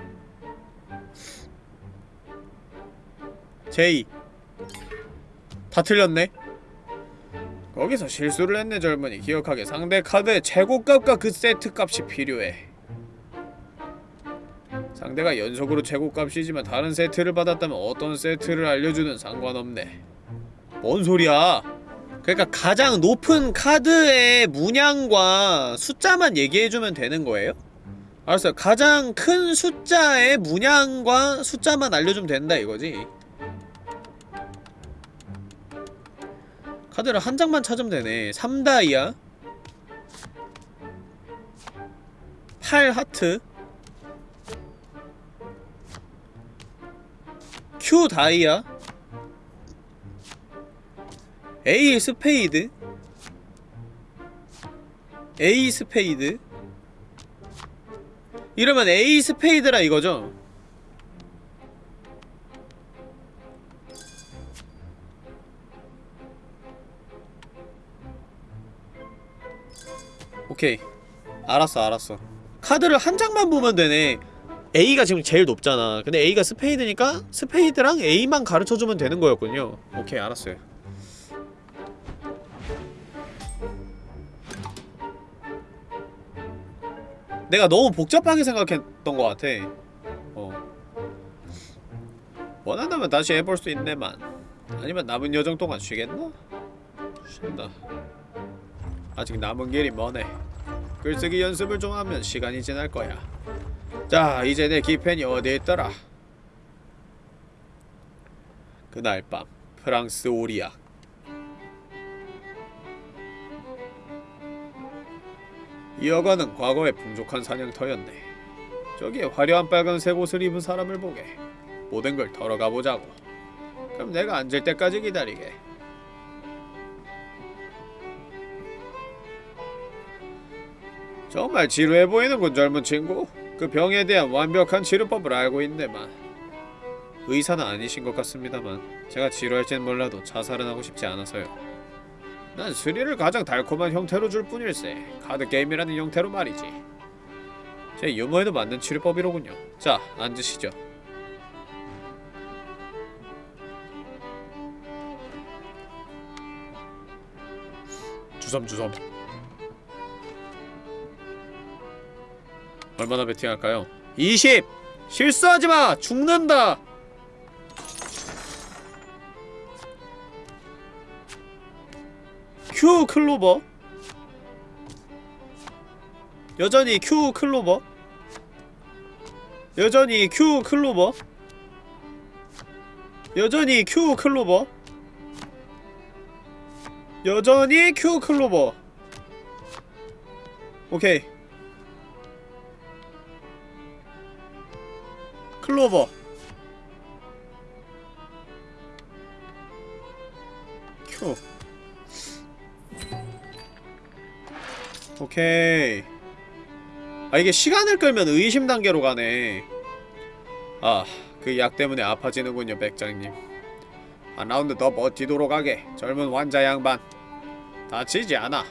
S1: 제이. 다 틀렸네. 거기서 실수를 했네 젊은이 기억하게 상대 카드의 최고값과 그 세트값이 필요해. 상대가 연속으로 최고값이지만 다른 세트를 받았다면 어떤 세트를 알려주든 상관없네. 뭔 소리야? 그러니까 가장 높은 카드의 문양과 숫자만 얘기해주면 되는 거예요? 알았어요. 가장 큰 숫자의 문양과 숫자만 알려주면 된다 이거지. 카드를 한 장만 찾으면 되네. 3다이아 8 하트 Q 다이아 A 스페이드. A 스페이드. 이러면 A 스페이드라 이거죠? 오케이. 알았어 알았어. 카드를 한 장만 보면 되네. A가 지금 제일 높잖아. 근데 A가 스페이드니까 스페이드랑 A만 가르쳐주면 되는 거였군요. 오케이 알았어요 내가 너무 복잡하게 생각했던 것 같아. 어. 원한다면 다시 해볼 수 있네만. 아니면 남은 여정 동안 쉬겠나? 쉰다. 아직 남은 길이 머네. 글쓰기 연습을 좀 하면 시간이 지날 거야. 자 이제 내 기펜이 어디에 있더라? 그날 밤 프랑스 오리악 이 여관은 과거의 풍족한 사냥터였네. 저기에 화려한 빨간색 옷을 입은 사람을 보게. 모든 걸 털어가 보자고. 그럼 내가 앉을 때까지 기다리게. 정말 지루해 보이는군 젊은 친구. 그 병에 대한 완벽한 치료법을 알고 있네만. 의사는 아니신 것 같습니다만 제가 지루할지는 몰라도 자살은 하고 싶지 않아서요 난 스릴을 가장 달콤한 형태로 줄 뿐일세 카드 게임이라는 형태로 말이지 제 유머에도 맞는 치료법이로군요 자 앉으시죠 주섬주섬 얼마나 베팅할까요? 20! 실수하지마! 죽는다! 큐 클로버? 여전히 큐 클로버? 여전히 큐 클로버? 여전히 큐 클로버? 여전히 큐 클로버. 오케이. 클로버. 큐 오케이 아 이게 시간을 끌면 의심 단계로 가네 아 그 약 때문에 아파지는군요 백작님 한 라운드 더 버티도록 하게 젊은 환자 양반 다치지 않아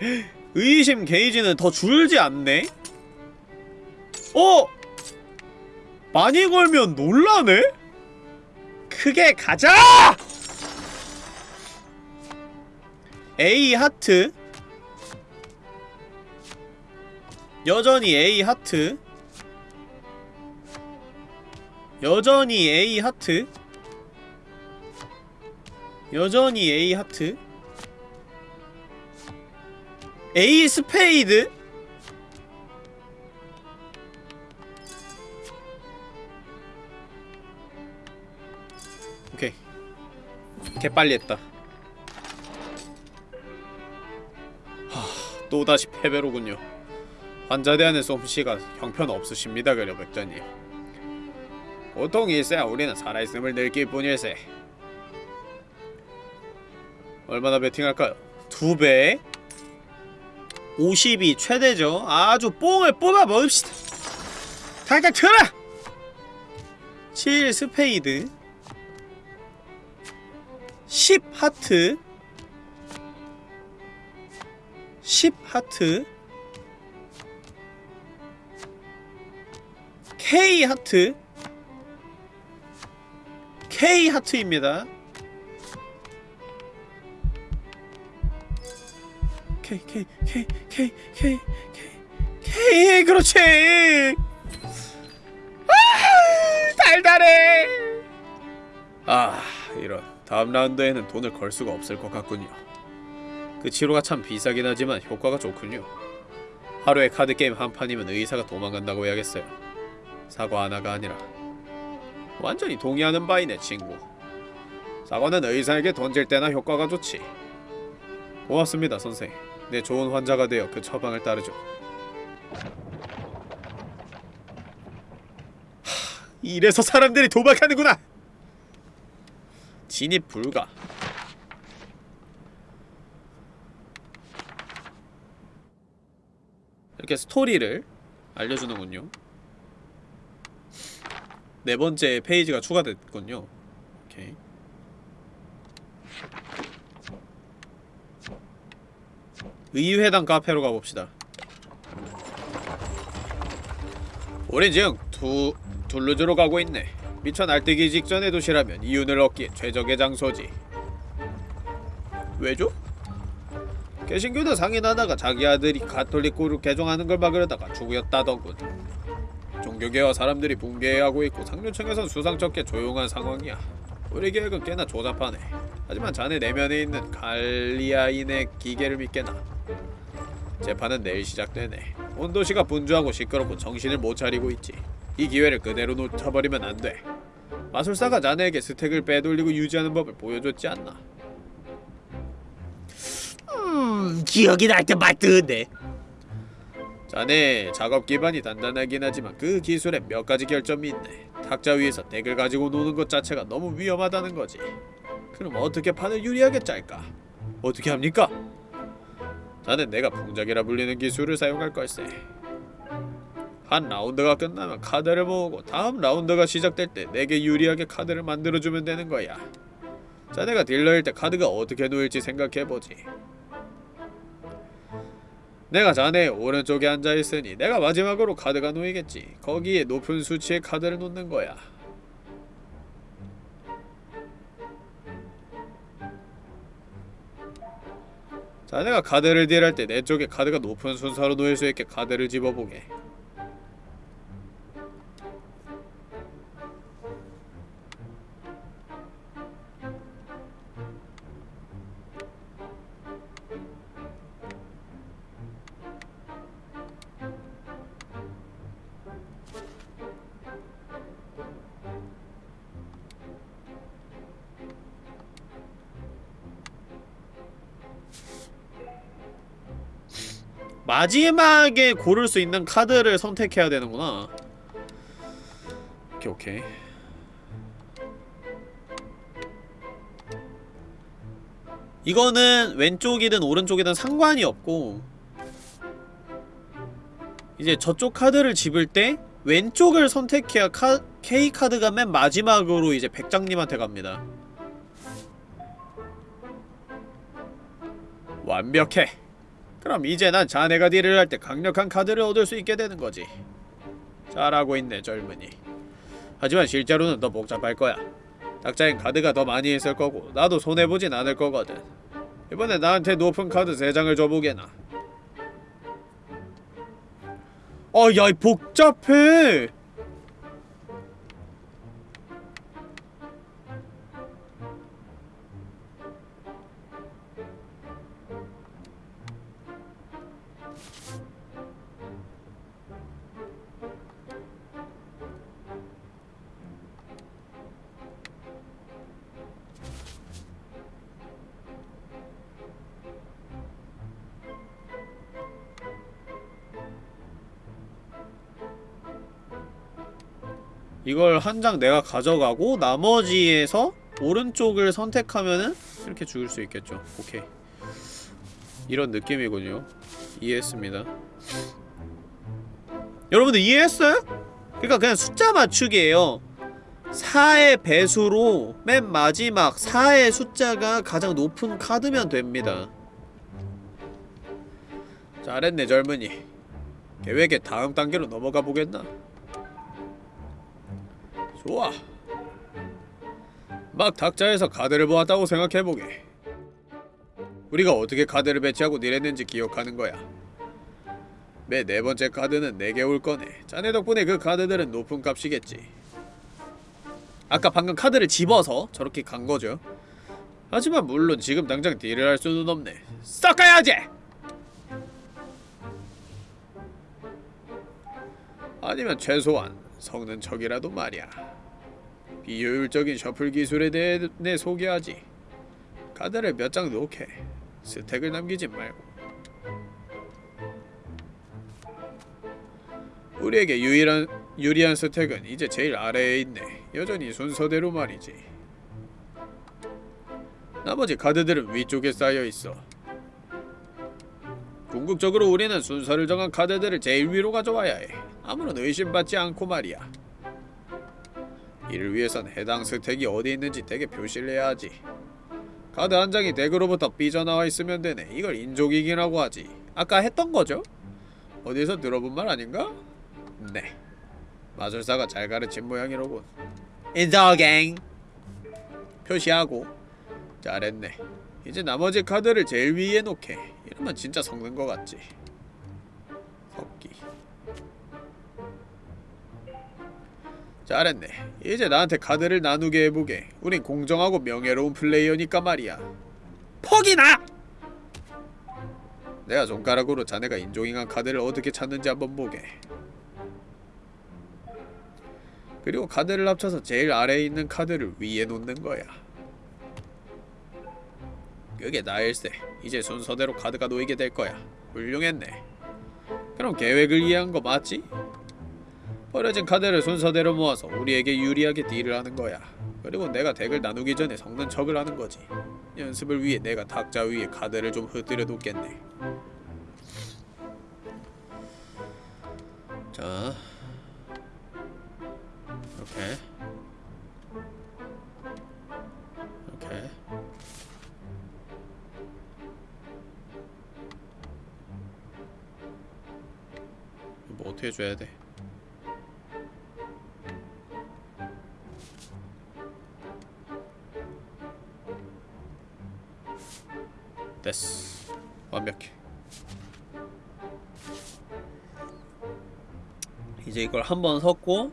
S1: 의심 게이지는 더 줄지 않네? 어? 많이 걸면 놀라네? 크게 가자! A 하트. 여전히 A 하트. 여전히 A 하트. 여전히 A 하트. A 스페이드. 오케이. 개빨리 했다 또다시 패배로군요 환자 대하는 솜씨가 형편없으십니다 그려 백작님 고통이 있어야 우리는 살아있음을 느낄 뿐일세 얼마나 베팅할까요? 두 배? 50이 최대죠 아주 뽕을 뽑아 먹읍시다 당장 틀어! 7 스페이드 10 하트 10 하트 K 하트 K 하트입니다. K K K K K K K 그렇지. 아 달달해. 아 이런 다음 라운드에는 돈을 걸 수가 없을 것 같군요. 그 치료가 참 비싸긴 하지만 효과가 좋군요. 하루에 카드 게임 한 판이면 의사가 도망간다고 해야겠어요. 사과 하나가 아니라 완전히 동의하는 바이네 친구. 사과는 의사에게 던질 때나 효과가 좋지. 고맙습니다 선생. 내 좋은 환자가 되어 그 처방을 따르죠. 하, 이래서 사람들이 도박하는구나. 진입 불가. 이렇게 스토리를 알려주는군요. 네 번째 페이지가 추가됐군요. 오케이. 의회당 카페로 가봅시다. 지금 두 둘루즈로 가고 있네. 미쳐 날뛰기 직전의 도시라면 이윤을 얻기에 최적의 장소지. 왜죠? 개신교도 상인 하나가 자기 아들이 가톨릭교를 개종하는 걸 막으려다가 죽였다더군. 종교계와 사람들이 붕괴하고 있고 상류층에선 수상쩍게 조용한 상황이야. 우리 계획은 꽤나 조잡하네. 하지만 자네 내면에 있는 갈리아인의 기계를 믿게나. 재판은 내일 시작되네. 온 도시가 분주하고 시끄럽고 정신을 못 차리고 있지. 이 기회를 그대로 놓쳐버리면 안 돼. 마술사가 자네에게 스택을 빼돌리고 유지하는 법을 보여줬지 않나? 음, 기억이 날때 맞던데. 자네 작업 기반이 단단하긴 하지만 그 기술에 몇 가지 결점이 있네. 탁자 위에서 덱을 가지고 노는 것 자체가 너무 위험하다는 거지. 그럼 어떻게 판을 유리하게 짤까? 어떻게 합니까? 자넨 내가 풍작이라 불리는 기술을 사용할 걸세. 한 라운드가 끝나면 카드를 모으고 다음 라운드가 시작될 때 내게 유리하게 카드를 만들어주면 되는 거야. 자네가 딜러일 때 카드가 어떻게 놓일지 생각해보지. 내가 자네의 오른쪽에 앉아있으니 내가 마지막으로 카드가 놓이겠지. 거기에 높은 수치의 카드를 놓는 거야. 자네가 카드를 딜할 때 내 쪽에 카드가 높은 순서로 놓일 수 있게 카드를 집어보게. 마지막에 고를 수 있는 카드를 선택해야 되는구나. 오케이 오케이. 이거는 왼쪽이든 오른쪽이든 상관이 없고 이제 저쪽 카드를 집을 때 왼쪽을 선택해야 카, K카드가 맨 마지막으로 이제 백장님한테 갑니다. 완벽해. 그럼 이제 난 자네가 딜을 할 때 강력한 카드를 얻을 수 있게 되는 거지. 잘하고 있네, 젊은이. 하지만 실제로는 더 복잡할 거야. 탁자엔 카드가 더 많이 있을 거고 나도 손해보진 않을 거거든. 이번에 나한테 높은 카드 3장을 줘보게나. 아, 야, 이 복잡해! 이걸 한 장 내가 가져가고 나머지에서 오른쪽을 선택하면은 이렇게 죽을 수 있겠죠. 오케이. 이런 느낌이군요. 이해했습니다. 여러분들 이해했어요? 그러니까 그냥 숫자 맞추기예요. 4의 배수로 맨 마지막 4의 숫자가 가장 높은 카드면 됩니다. 잘했네 젊은이. 계획의 다음 단계로 넘어가 보겠나? 좋아. 막 탁자에서 카드를 보았다고 생각해보게. 우리가 어떻게 카드를 배치하고 내렸는지 기억하는 거야. 매 네 번째 카드는 내게 올 거네. 자네 덕분에 그 카드들은 높은 값이겠지. 아까 방금 카드를 집어서 저렇게 간 거죠. 하지만 물론 지금 당장 딜을 할 수는 없네. 섞어야지! 아니면 최소한 성는 척이라도 말이야. 비효율적인 셔플 기술에 대해 내 소개하지. 카드를 몇 장 놓게. 스택을 남기지 말고. 우리에게 유일한 유리한 스택은 이제 제일 아래에 있네. 여전히 순서대로 말이지. 나머지 카드들은 위쪽에 쌓여 있어. 궁극적으로 우리는 순서를 정한 카드들을 제일 위로 가져와야 해. 아무런 의심받지 않고 말이야. 이를 위해선 해당 스택이 어디 있는지 deck에 표시를 해야 하지. 카드 한 장이 deck으로부터 삐져나와 있으면 되네. 이걸 in-jogging이라고 하지. 아까 했던 거죠? 어디서 들어본 말 아닌가? 네. 마술사가 잘 가르친 모양이로군. 인조갱 표시하고 잘했네. 이제 나머지 카드를 제일 위에 놓게. 이러면 진짜 섞는 거 같지. 섞기. 잘했네. 이제 나한테 카드를 나누게 해보게. 우린 공정하고 명예로운 플레이어니까 말이야. 퍽이나! 내가 손가락으로 자네가 인종잉한 카드를 어떻게 찾는지 한번 보게. 그리고 카드를 합쳐서 제일 아래에 있는 카드를 위에 놓는 거야. 그게 나일세. 이제 순서대로 카드가 놓이게 될 거야. 훌륭했네. 그럼 계획을 이해한 거 맞지? 버려진 카드를 순서대로 모아서 우리에게 유리하게 딜을 하는 거야. 그리고 내가 덱을 나누기 전에 섞는 척을 하는 거지. 연습을 위해 내가 탁자 위에 카드를 좀 흩뜨려 놓겠네. 자, 이렇게, 이렇게. 뭐 어떻게 줘야 돼? 됐어 완벽해 이제 이걸 한 번 섞고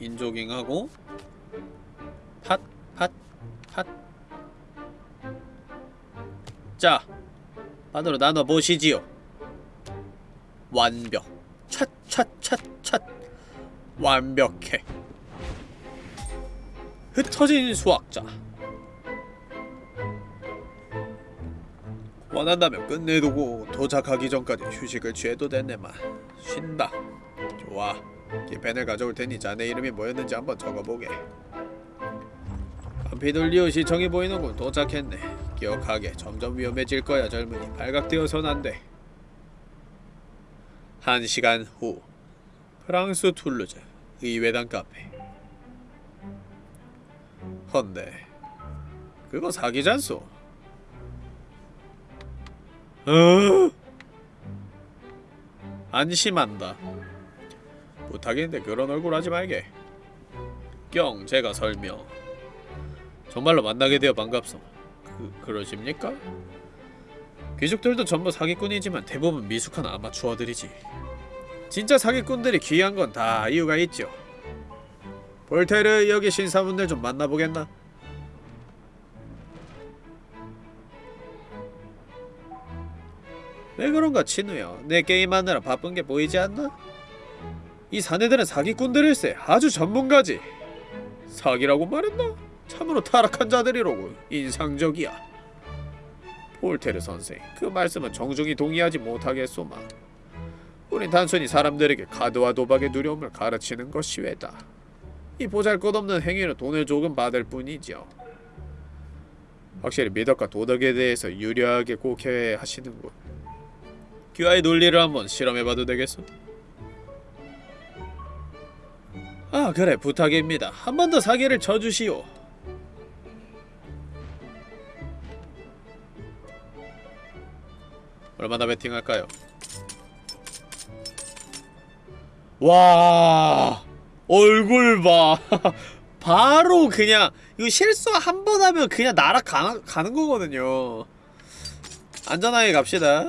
S1: 인조깅하고 팟, 팟, 팟. 자, 반으로 나눠 보시지요. 완벽. 찻 찻 찻 찻. 완벽해. 흩어진 수학자. 원한다면 끝내두고 도착하기 전까지 휴식을 취해도 됐네만 쉰다. 좋아. 기펜을 가져올 테니 자네 이름이 뭐였는지 한번 적어보게. 휘둘리오 시청이 보이는군 도착했네. 기억하게 점점 위험해질 거야 젊은이. 발각되어선 안돼. 한 시간 후. 프랑스 툴루즈 의회당 카페. 헌데. 그거 사기잖소 어? 안심한다. 부탁인데 그런 얼굴 하지 말게. 경 제가 설명. 정말로 만나게 되어 반갑소. 그 그러십니까? 귀족들도 전부 사기꾼이지만 대부분 미숙한 아마추어들이지. 진짜 사기꾼들이 귀한 건 다 이유가 있죠. 볼테르 여기 신사분들 좀 만나보겠나? 왜 그런가 친우야 내 게임하느라 바쁜 게 보이지 않나? 이 사내들은 사기꾼들일세. 아주 전문가지. 사기라고 말했나? 참으로 타락한 자들이로군. 인상적이야. 폴테르 선생 그 말씀은 정중히 동의하지 못하겠소만. 우린 단순히 사람들에게 카드와 도박의 두려움을 가르치는 것이 외다. 이 보잘것없는 행위로 돈을 조금 받을 뿐이죠. 확실히 미덕과 도덕에 대해서 유려하게 곡해 하시는군 귀하의 논리를 한번 실험해봐도 되겠어? 아 그래 부탁입니다. 한 번 더 사기를 쳐주시오. 얼마나 베팅할까요? 와 얼굴 봐. 바로 그냥 이거 실수 한 번 하면 그냥 날아가는 가는 거거든요. 안전하게 갑시다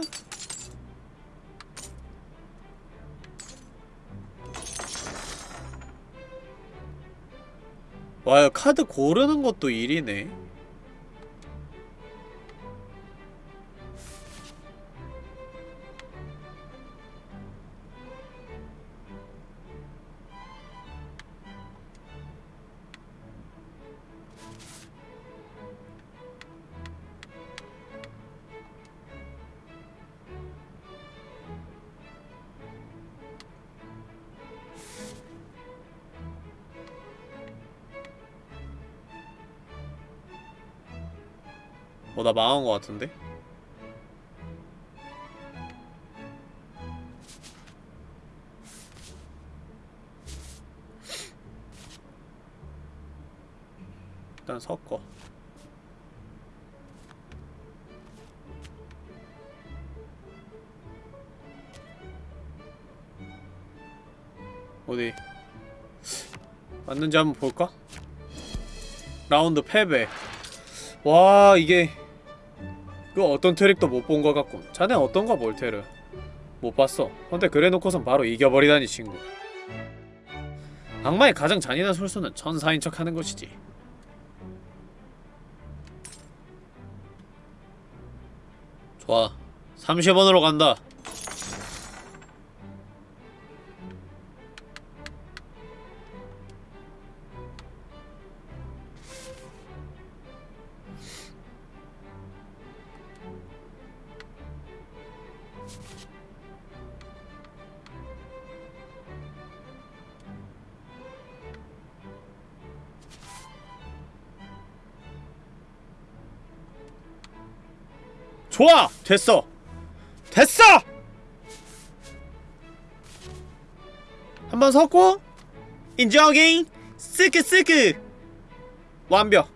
S1: 와 카드 고르는 것도 일이네 어 나 망한 거 같은데? 일단 섞어 어디 맞는지 한번 볼까? 라운드 패배 와 이게 그 어떤 트릭도 못 본 것 같군. 자네 어떤가 몰테르? 못 봤어. 근데 그래놓고선 바로 이겨버리다니 친구. 악마의 가장 잔인한 술수는 천사인 척 하는 것이지. 좋아. 30원으로 간다 됐어! 됐어! 한번 섞고 인정잉 스크 스크 완벽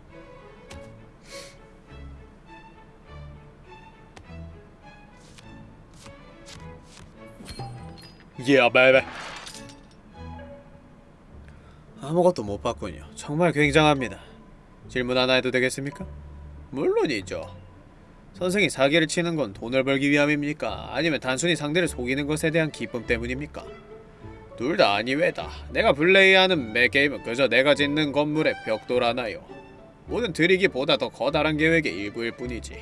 S1: 예, 베베 아무것도 못 봤군요. 정말 굉장합니다. 질문 하나 해도 되겠습니까? 물론이죠. 선생이 사기를 치는 건 돈을 벌기 위함입니까? 아니면 단순히 상대를 속이는 것에 대한 기쁨 때문입니까? 둘 다 아니외다. 내가 플레이하는 매 게임은 그저 내가 짓는 건물의 벽돌하나요. 모든 드리기보다 더 커다란 계획의 일부일 뿐이지.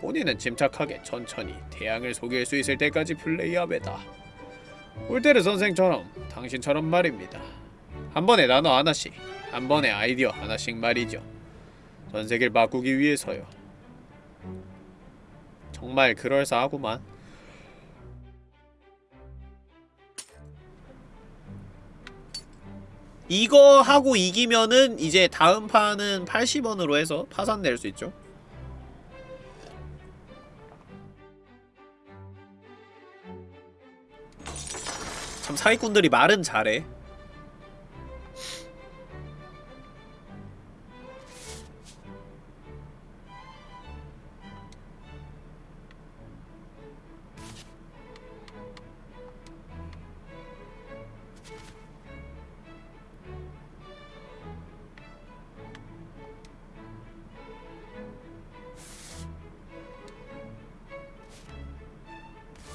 S1: 본인은 침착하게 천천히 태양을 속일 수 있을 때까지 플레이하베다. 울테르 선생처럼 당신처럼 말입니다. 한 번에 단어 하나씩, 한 번에 아이디어 하나씩 말이죠. 전 세계를 바꾸기 위해서요. 정말 그럴싸하구만. 이거 하고 이기면은 이제 다음 판은 80원으로 해서 파산 낼 수 있죠. 참 사기꾼들이 말은 잘해.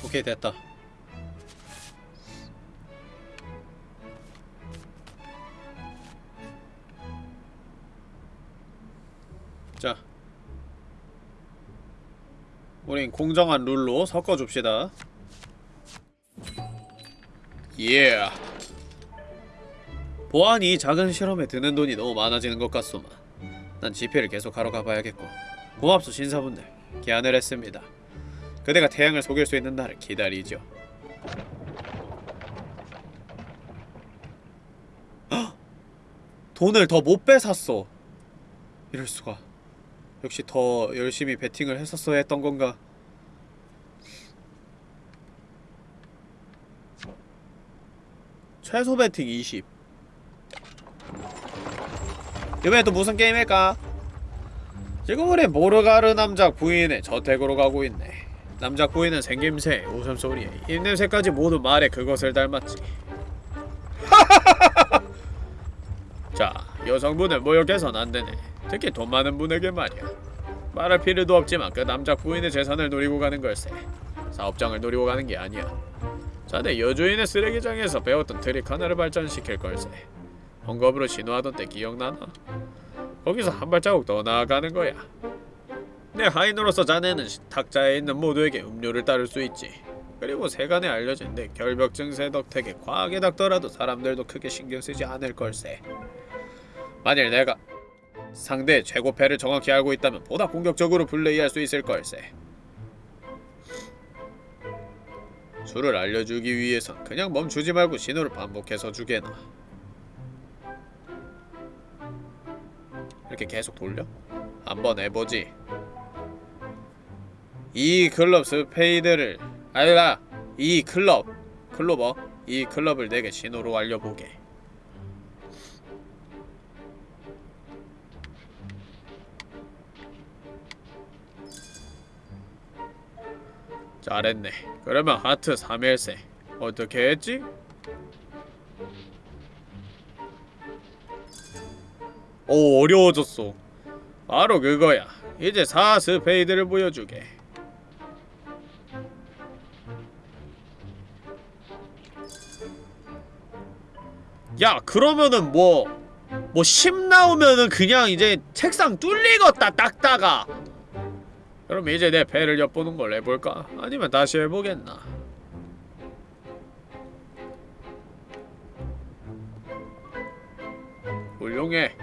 S1: 오케이 됐다. 자, 우린 공정한 룰로 섞어줍시다. 예. 보안이 작은 실험에 드는 돈이 너무 많아지는 것 같소만. 난 집회를 계속 하러 가봐야겠고. 고맙소 신사분들. 기한을 했습니다. 그대가 태양을 속일 수 있는 날을 기다리죠. 헉! 돈을 더 못 빼샀어. 이럴 수가. 역시 더 열심히 베팅을 했었어야 했던 건가? 최소 베팅 20. 이번엔 또 무슨 게임일까? 지금 우리 모르가르 남작 부인의 저택으로 가고 있네 남작 부인은 생김새, 웃음소리에 입냄새까지 모두 말의 그것을 닮았지. 자, 여성분을 모욕해선 안되네. 특히 돈 많은 분에게 말이야. 말할 필요도 없지만 그 남작 부인의 재산을 노리고 가는 걸세. 사업장을 노리고 가는 게 아니야. 자네 여주인의 쓰레기장에서 배웠던 트릭 하나를 발전시킬 걸세. 헝겊으로 신호하던 때 기억나나? 거기서 한 발자국 더 나아가는 거야 내 하인으로서 자네는 시- 탁자에 있는 모두에게 음료를 따를 수 있지. 그리고 세간에 알려진 내 결벽 증 세 덕택에 과하게 닦더라도 사람들도 크게 신경 쓰지 않을 걸세. 만일 내가 상대의 최고패를 정확히 알고 있다면 보다 공격적으로 플레이할 수 있을 걸세. 수를 알려주기 위해선 그냥 멈추지 말고 신호를 반복해서 주게나. 이렇게 계속 돌려? 한번 해보지 이 클럽 스페이드를 알라 이 클럽 클로버 이 클럽을 내게 신호로 알려보게. 잘했네. 그러면 하트 3일세. 어떻게 했지? 오 어려워졌어. 바로 그거야. 이제 4 스페이드를 보여주게 야 그러면은 뭐뭐 10 나오면은 그냥 이제 책상 뚫리겠다 닦다가 그럼 이제 네 패를 엿보는 걸 해볼까? 아니면 다시 해보겠나? 훌륭해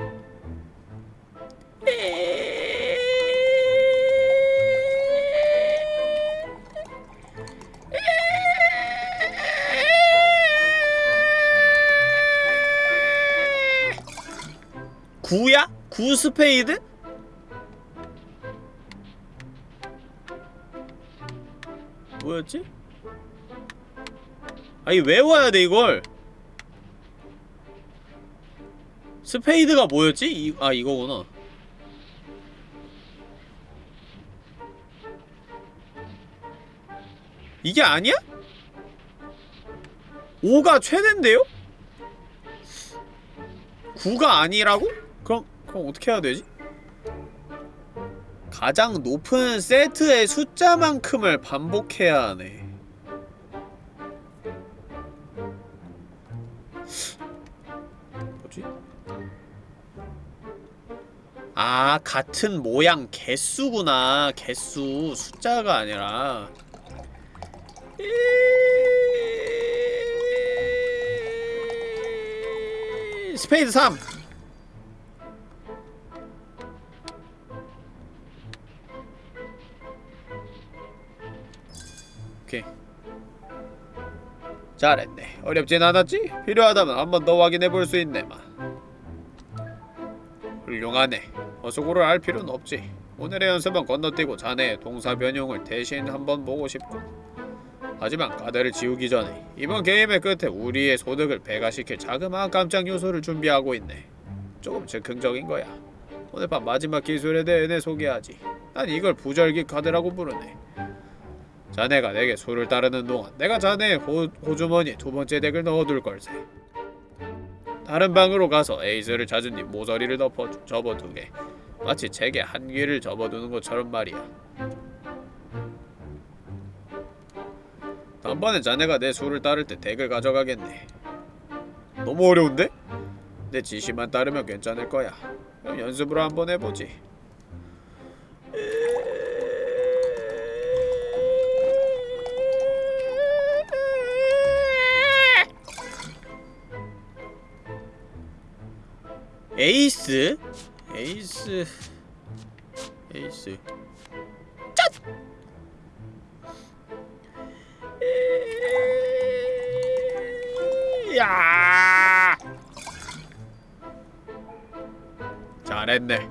S1: 구야? 구 스페이드? 뭐였지? 아니 외워야 돼 이걸 스페이드가 뭐였지? 이, 아 이거구나 이게 아니야? 5가 최대인데요? 9가 아니라고? 그럼 어떻게 해야 되지? 가장 높은 세트의 숫자만큼을 반복해야 하네. 뭐지? 아, 같은 모양 개수구나. 개수. 숫자가 아니라. 이- 스페이드 3. 잘했네. 어렵진 않았지? 필요하다면 한 번 더 확인해 볼 수 있네만. 훌륭하네. 어수고를 알 필요는 없지. 오늘의 연습은 건너뛰고 자네의 동사 변형을 대신 한번 보고 싶고. 하지만 까다를 지우기 전에 이번 게임의 끝에 우리의 소득을 배가시킬 자그마한 깜짝 요소를 준비하고 있네. 조금 즉흥적인 거야. 오늘 밤 마지막 기술에 대해 내 소개하지. 난 이걸 부절기 카드라고 부르네. 자네가 내게 수를 따르는 동안 내가 자네의 호, 호주머니에 두 번째 덱을 넣어둘 걸세. 다른 방으로 가서 에이스를 찾은 뒤 모서리를 덮어 접어두게. 마치 책에 한 귀를 접어두는 것처럼 말이야. 다음번에 자네가 내 수를 따를 때 덱을 가져가겠네. 너무 어려운데? 내 지시만 따르면 괜찮을 거야. 그럼 연습으로 한번 해보지. 에이스? 에이스 에이스 짠! 야! 잘했네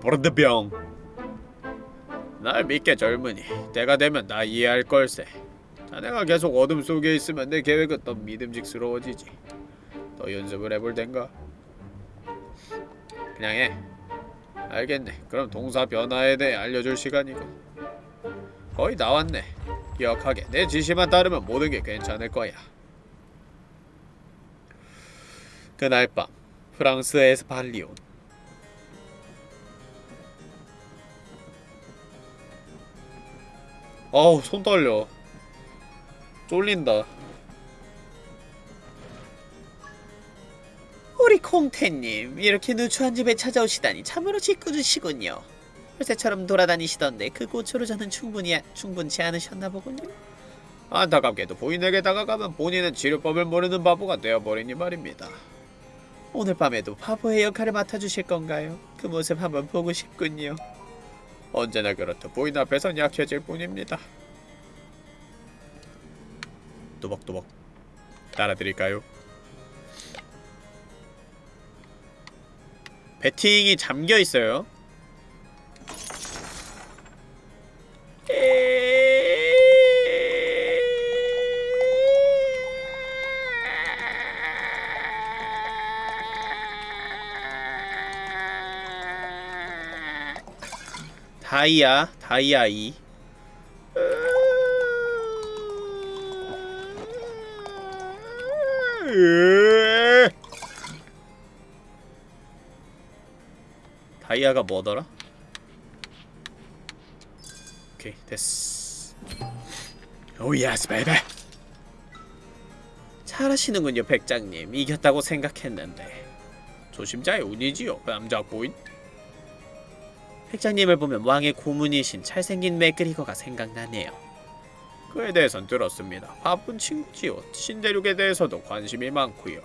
S1: 버르드병 날 믿게 젊은이 때가 되면 나 이해할 걸세 자네가 계속 어둠 속에 있으면 내 계획은 더 믿음직스러워지지 더 연습을 해볼 땐가? 그냥 해. 알겠네. 그럼 동사 변화에 대해 알려줄 시간이고. 거의 나왔네. 기억하게. 내 지시만 따르면 모든 게 괜찮을 거야. 그날 밤 프랑스 에스팔리온 어우 손 떨려 쫄린다
S3: 우리 콩태님 이렇게 누추한 집에 찾아오시다니 참으로 짓궂으시군요. 요새처럼 돌아다니시던데 그 고초로 저는 충분히 충분치 않으셨나 보군요.
S1: 안타깝게도 부인에게 다가가면 본인은 치료법을 모르는 바보가 되어버리니 말입니다
S3: 오늘 밤에도 바보의 역할을 맡아주실 건가요? 그 모습 한번 보고 싶군요.
S1: 언제나 그렇듯 부인 앞에선 약해질 뿐입니다 또박또박 따라드릴까요? 배팅이 잠겨있어요 다이아 다이아 2 다이아가 뭐더라? 오케이 됐어 oh yes baby
S3: 잘하시는군요, 백작님. 이겼다고 생각했는데.
S1: 조심자의 운이지요 그 남자 고인
S3: 백장님을 보면 왕의 고문이신 잘생긴 맥그리거가 생각나네요.
S1: 그에 대해선 들었습니다 바쁜 친구지요 신대륙에 대해서도 관심이 많고요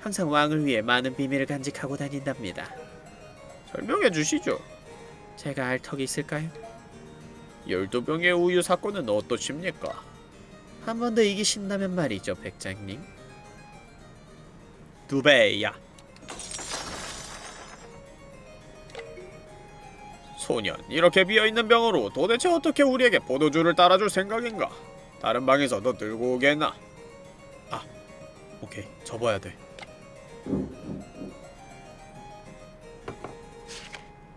S3: 항상 왕을 위해 많은 비밀을 간직하고 다닌답니다.
S1: 설명해 주시죠
S3: 제가 알 턱이 있을까요?
S1: 12병의 우유 사건은 어떠십니까?
S3: 한 번 더 이기신다면 말이죠, 백장님.
S1: 두 배야 소년 이렇게 비어있는 병으로 도대체 어떻게 우리에게 포도주를 따라줄 생각인가? 다른 방에서 너 들고 오겠나? 아 오케이 접어야 돼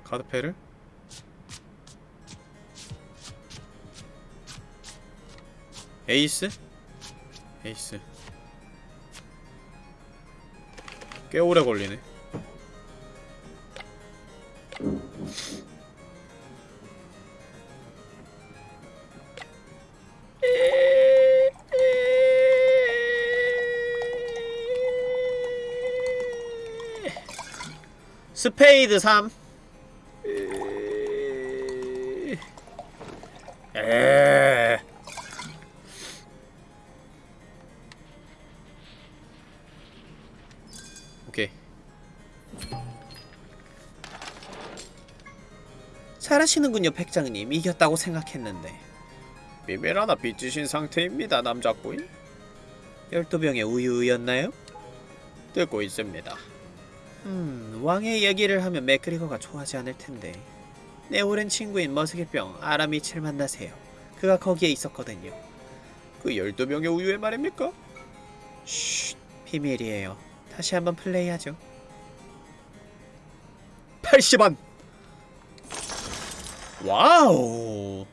S1: 카드패를? 에이스? 에이스 꽤 오래 걸리네 스페이드 3 에 오케이
S3: 잘하시는군요, 백장님. 이겼다고 생각했는데.
S1: 비밀 하나 빚지신 상태입니다 남자꾸인
S3: 12병의 우유였나요?
S1: 듣고 있습니다
S3: 음, 왕의 얘기를 하면 맥그리거가 좋아하지 않을 텐데. 내 오랜 친구인 머스기병 아라미칠 만나세요. 그가 거기에 있었거든요.
S1: 그 12병의 우유의 말입니까?
S3: 쉿, 비밀이에요. 다시 한번 플레이하죠.
S1: 80원 와우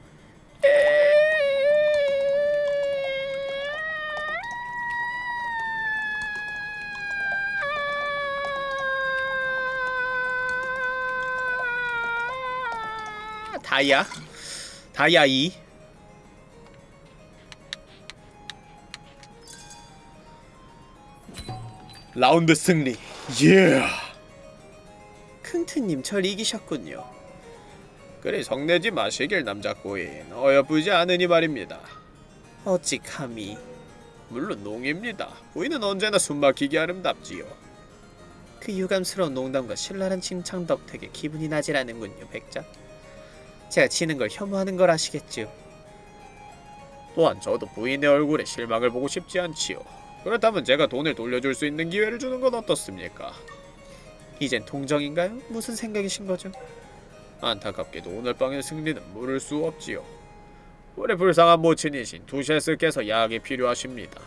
S1: 다이아. 다이아 2 라운드 승리. 예
S3: 킁트님 절 이기셨군요.
S1: 그리 성내지 마시길 남자꼬인. 어여쁘지 않으니 말입니다.
S3: 어찌 감히.
S1: 물론 농입니다. 부인은 언제나 숨막히게 아름답지요.
S3: 그 유감스러운 농담과 신랄한 칭찬 덕택에 기분이 나질 않는군요, 백작. 제가 지는 걸 혐오하는 걸 아시겠죠?
S1: 또한 저도 부인의 얼굴에 실망을 보고 싶지 않지요 그렇다면 제가 돈을 돌려줄 수 있는 기회를 주는 건 어떻습니까?
S3: 이젠 동정인가요? 무슨 생각이신 거죠?
S1: 안타깝게도 오늘 밤의 승리는 물을 수 없지요 우리 불쌍한 모친이신 두셰스께서 약이 필요하십니다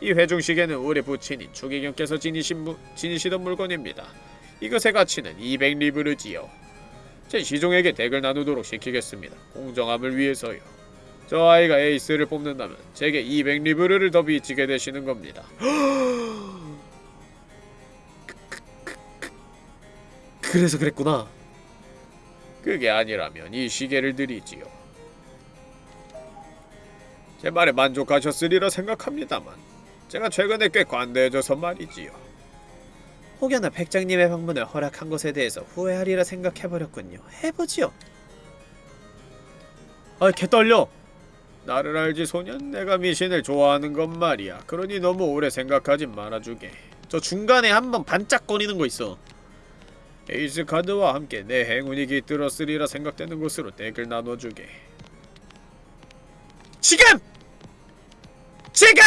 S1: 이 회중시계는 우리 부친인 추기경께서 지니신 무, 지니시던 물건입니다. 이것의 가치는 200리브르지요. 제 시종에게 덱을 나누도록 시키겠습니다. 공정함을 위해서요. 저 아이가 에이스를 뽑는다면 제게 200리브르를 더 빚지게 되시는 겁니다. 그래서 그랬구나. 그게 아니라면 이 시계를 드리지요. 제 말에 만족하셨으리라 생각합니다만 제가 최근에 꽤 관대해져서 말이지요.
S3: 혹여나 백장님의 방문을 허락한 것에 대해서 후회하리라 생각해버렸군요. 해보지요.
S1: 아, 개 떨려. 나를 알지 소년? 내가 미신을 좋아하는 건 말이야. 그러니 너무 오래 생각하지 말아주게. 저 중간에 한번 반짝거리는 거 있어. 에이스 카드와 함께 내 행운이 깃들었으리라 생각되는 곳으로 덱을 나눠주게. 지금! 지금!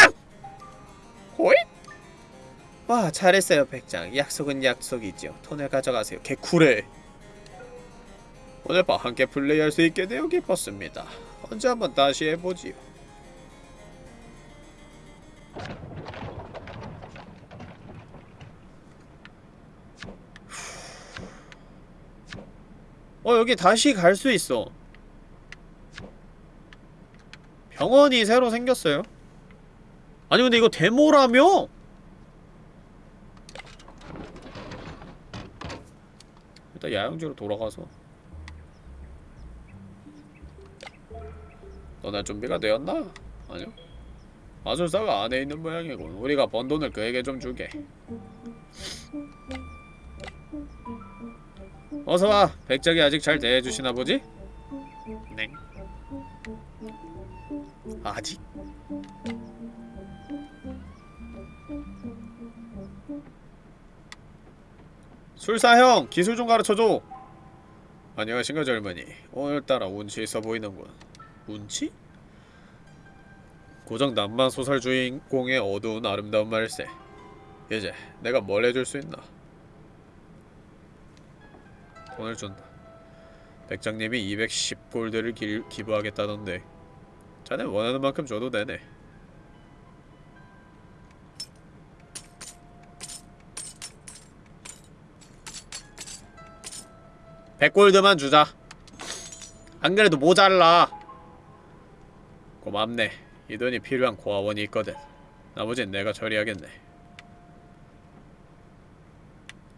S1: 호잇!
S3: 와 잘했어요 백장. 약속은 약속이지요. 돈을 가져가세요.
S1: 개쿨해. 오늘 밤 함께 플레이할 수 있게 되어 기뻤습니다. 언제 한번 다시 해보지요. 어 여기 다시 갈 수 있어. 병원이 새로 생겼어요. 아니 근데 이거 데모라며? 일단 야영지로 돌아가서 너네 준비가 되었나? 아니요 마술사가 안에 있는 모양이군 우리가 번 돈을 그에게 좀 주게 어서와 백작이 아직 잘 대해주시나 보지? 네 아직? 술사형 기술 좀 가르쳐줘. 안녕하신가 젊은이. 오늘따라 운치 있어 보이는군. 운치? 고작 낭만 소설 주인공의 어두운 아름다운 말세. 이제 내가 뭘 해줄 수 있나? 돈을 준다. 백장님이 210골드를 기, 기부하겠다던데. 자네 원하는 만큼 줘도 되네 백골드만 주자. 안 그래도 모자라. 고맙네. 이 돈이 필요한 고아원이 있거든. 나머진 내가 처리하겠네.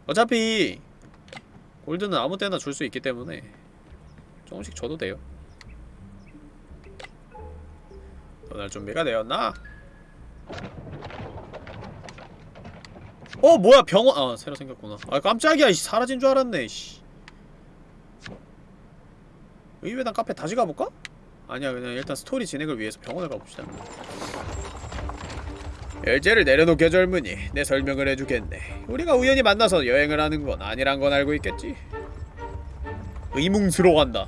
S1: 어차피 골드는 아무 때나 줄 수 있기 때문에 조금씩 줘도 돼요. 떠날 준비가 되었나? 어 뭐야 병원. 아 새로 생겼구나. 아 깜짝이야. 씨, 사라진 줄 알았네 씨. 의외단 카페 다시 가볼까? 아니야 그냥 일단 스토리 진행을 위해서 병원을 가봅시다. 열쇠를 내려놓게 젊은이 내 설명을 해주겠네. 우리가 우연히 만나서 여행을 하는 건 아니란 건 알고 있겠지? 의문스러워한다.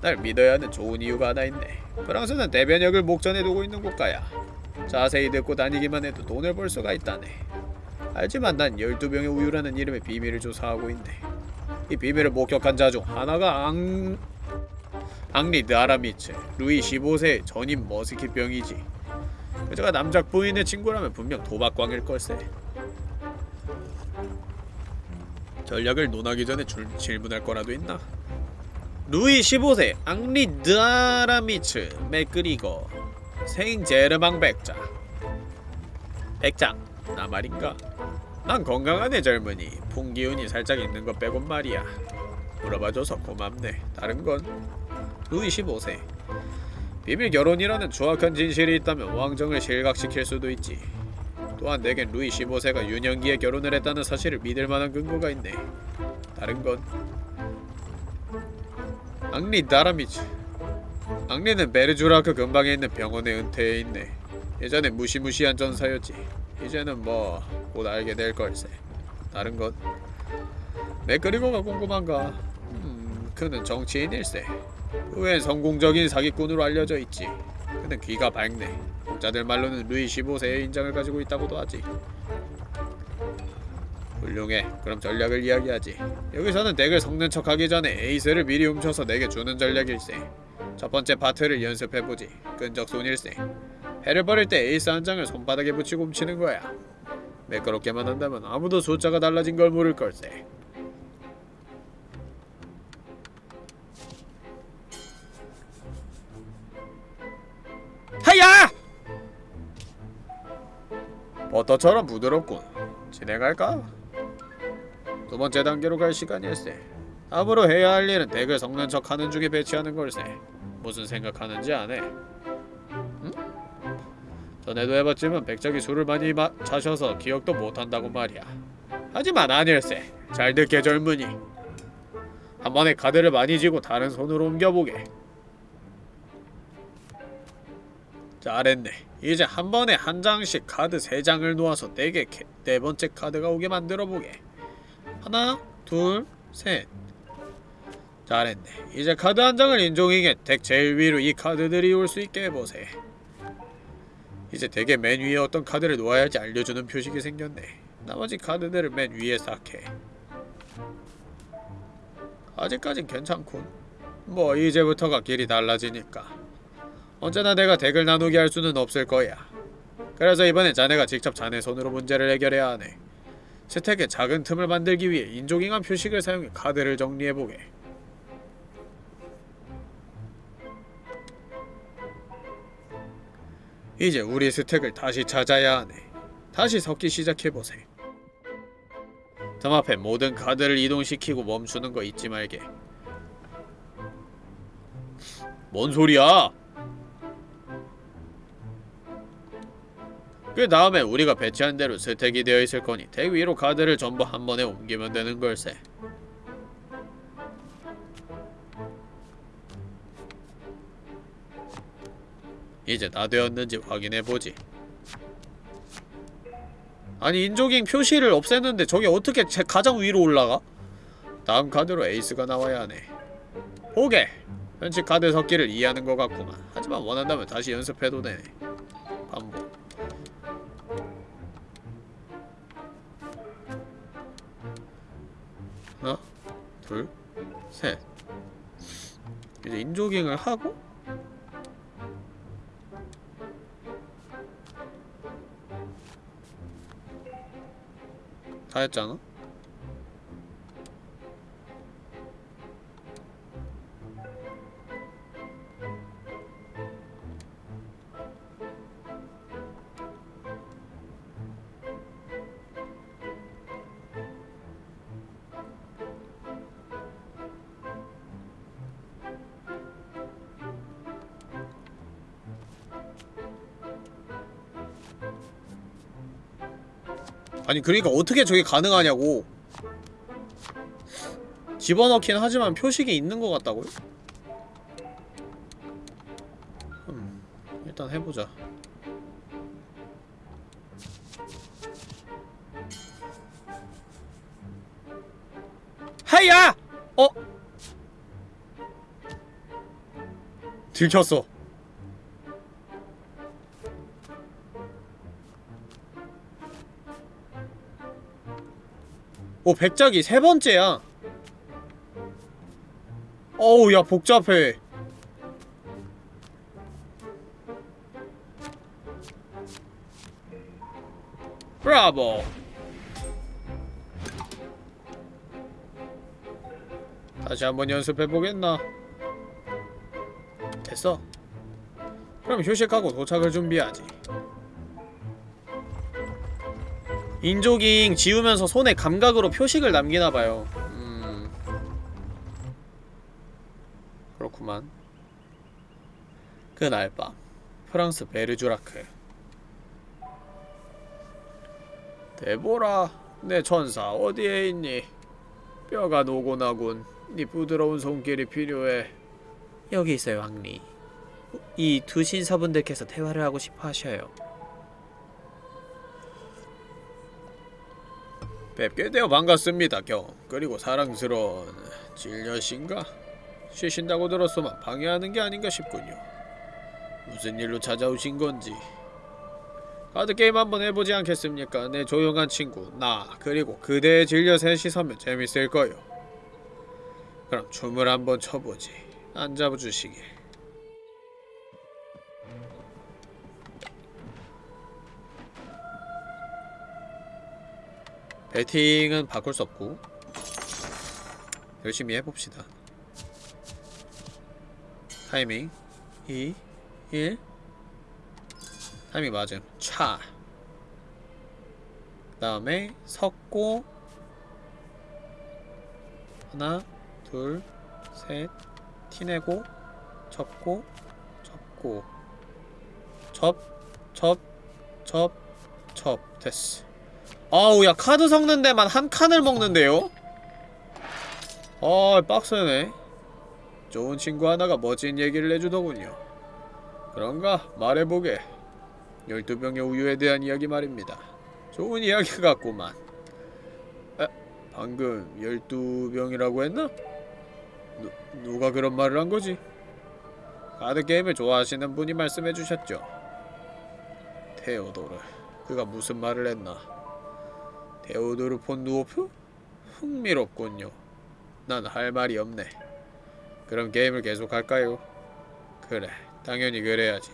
S1: 날 믿어야 하는 좋은 이유가 하나 있네. 프랑스는 대변역을 목전에 두고 있는 국가야. 자세히 듣고 다니기만 해도 돈을 벌 수가 있다네. 알지만 난 12병의 우유라는 이름의 비밀을 조사하고 있네 이 비밀을 목격한 자 중 하나가 앙... 앙리 드아라미츠 루이 15세의 전임 머스킷병이지 그저가 남작 부인의 친구라면 분명 도박광일 걸세 전략을 논하기 전에 줄, 질문할 거라도 있나? 루이 15세 앙리 드아라미츠 맥그리거 생 제르망 백장 백장 나 말인가? 난 건강하네 젊은이. 풍기운이 살짝 있는 것 빼곤 말이야. 물어봐줘서 고맙네. 다른 건? 루이 15세. 비밀 결혼이라는 정확한 진실이 있다면 왕정을 실각시킬 수도 있지. 또한 내겐 루이 15세가 유년기에 결혼을 했다는 사실을 믿을 만한 근거가 있네. 다른 건? 앙리 나라미츠. 앙리는 베르주라크 근방에 있는 병원에 은퇴해 있네. 예전에 무시무시한 전사였지 이제는 뭐 곧 알게 될 걸세. 다른 것. 맥그리거가 궁금한가? 음 그는 정치인일세. 그 외엔 성공적인 사기꾼으로 알려져 있지. 그는 귀가 밝네. 공자들 말로는 루이 15세의 인장을 가지고 있다고도 하지. 훌륭해. 그럼 전략을 이야기하지. 여기서는 덱을 섞는 척하기 전에 에이스를 미리 훔쳐서 내게 주는 전략일세. 첫 번째 파트를 연습해보지. 끈적 손일세 패를 버릴 때 에이스 한 장을 손바닥에 붙이고 훔치는 거야. 매끄럽게만 한다면 아무도 숫자가 달라진 걸 모를 걸세. 하야! 버터처럼 부드럽군. 진행할까? 두 번째 단계로 갈 시간일세. 다음으로 해야 할 일은 deck을 섞는 척 하는 중에 배치하는 걸세. 무슨 생각하는지 안 해? 응? 전에도 해봤지만 백작이 술을 많이 마, 마셔서 기억도 못한다고 말이야. 하지만 아닐세. 잘 듣게 젊은이. 한 번에 카드를 많이 쥐고 다른 손으로 옮겨보게. 잘했네. 이제 한 번에 한 장씩 카드 세 장을 놓아서 deck에 캐- 네 번째 카드가 오게 만들어 보게. 하나, 둘, 셋. 잘했네. 이제 카드 한 장을 인종에게 덱 제일 위로 이 카드들이 올 수 있게 해보세. 이제 덱의 맨 위에 어떤 카드를 놓아야 할지 알려주는 표식이 생겼네. 나머지 카드들을 맨 위에 쌓게. 아직까진 괜찮군. 뭐 이제부터가 길이 달라지니까. 언제나 내가 덱을 나누게 할 수는 없을 거야. 그래서 이번엔 자네가 직접 자네 손으로 문제를 해결해야 하네. 스택에 작은 틈을 만들기 위해 인조깅한 표식을 사용해 카드를 정리해보게. 이제 우리 스택을 다시 찾아야 하네. 다시 섞기 시작해보세. 등 앞에 모든 카드를 이동시키고 멈추는 거 잊지 말게. 뭔 소리야? 그 다음에 우리가 배치한 대로 스택이 되어 있을 거니 deck 위로 카드를 전부 한 번에 옮기면 되는 걸세. 이제 다 되었는지 확인해 보지. 아니 in-jogging 표시를 없앴는데 저게 어떻게 제 가장 위로 올라가? 다음 카드로 에이스가 나와야 하네. 오게! 현재 카드 섞기를 이해하는 것 같구만. 하지만 원한다면 다시 연습해도 되네. 반복. 하나, 둘, 셋. 이제 인조깅을 하고 다 했잖아? 아니 그러니까 어떻게 저게 가능하냐고 집어넣긴 하지만 표식이 있는 것 같다고요? 음, 일단 해보자 하야! 어? 들켰어 오 백작이 세 번째야. 어우 야 복잡해. 브라보. 다시 한번 연습해보겠나? 됐어. 그럼 휴식하고 도착을 준비하지 인조깅 지우면서 손에 감각으로 표식을 남기나봐요. 음... 그렇구만. 그날 밤 프랑스 베르주라크. 데보라 내 천사 어디에 있니? 뼈가 노곤하군. 네 부드러운 손길이 필요해. 여기 있어요 왕리. 이 두 신사분들께서 대화를 하고 싶어 하셔요 뵙게 되어 반갑습니다, 경. 그리고 사랑스러운 질녀신가? 쉬신다고 들었소만 방해하는 게 아닌가 싶군요. 무슨 일로 찾아오신 건지. 카드 게임 한번 해보지 않겠습니까? 내 조용한 친구 나 그리고 그대의 질려 셋이 서면 재밌을 거요. 그럼 춤을 한번 춰보지. 앉아주시길. 배팅은 바꿀 수 없고 열심히 해봅시다. 타이밍. 2 1 타이밍 맞음. 차. 그다음에 섞고 하나 둘셋. 티내고 접고 접고. 접접접접. 됐어 아우 야 카드 섞는 데만 한 칸을 먹는데요? 아 빡세네 좋은 친구 하나가 멋진 얘기를 해주더군요 그런가 말해보게 12병의 우유에 대한 이야기 말입니다 좋은 이야기 같구만 에? 방금 12병이라고 했나? 누, 누가 그런 말을 한 거지? 카드게임을 좋아하시는 분이 말씀해 주셨죠 테오도르 그가 무슨 말을 했나 테오도르 폰 누오프? 흥미롭군요. 난 할 말이 없네. 그럼 게임을 계속할까요? 그래 당연히 그래야지.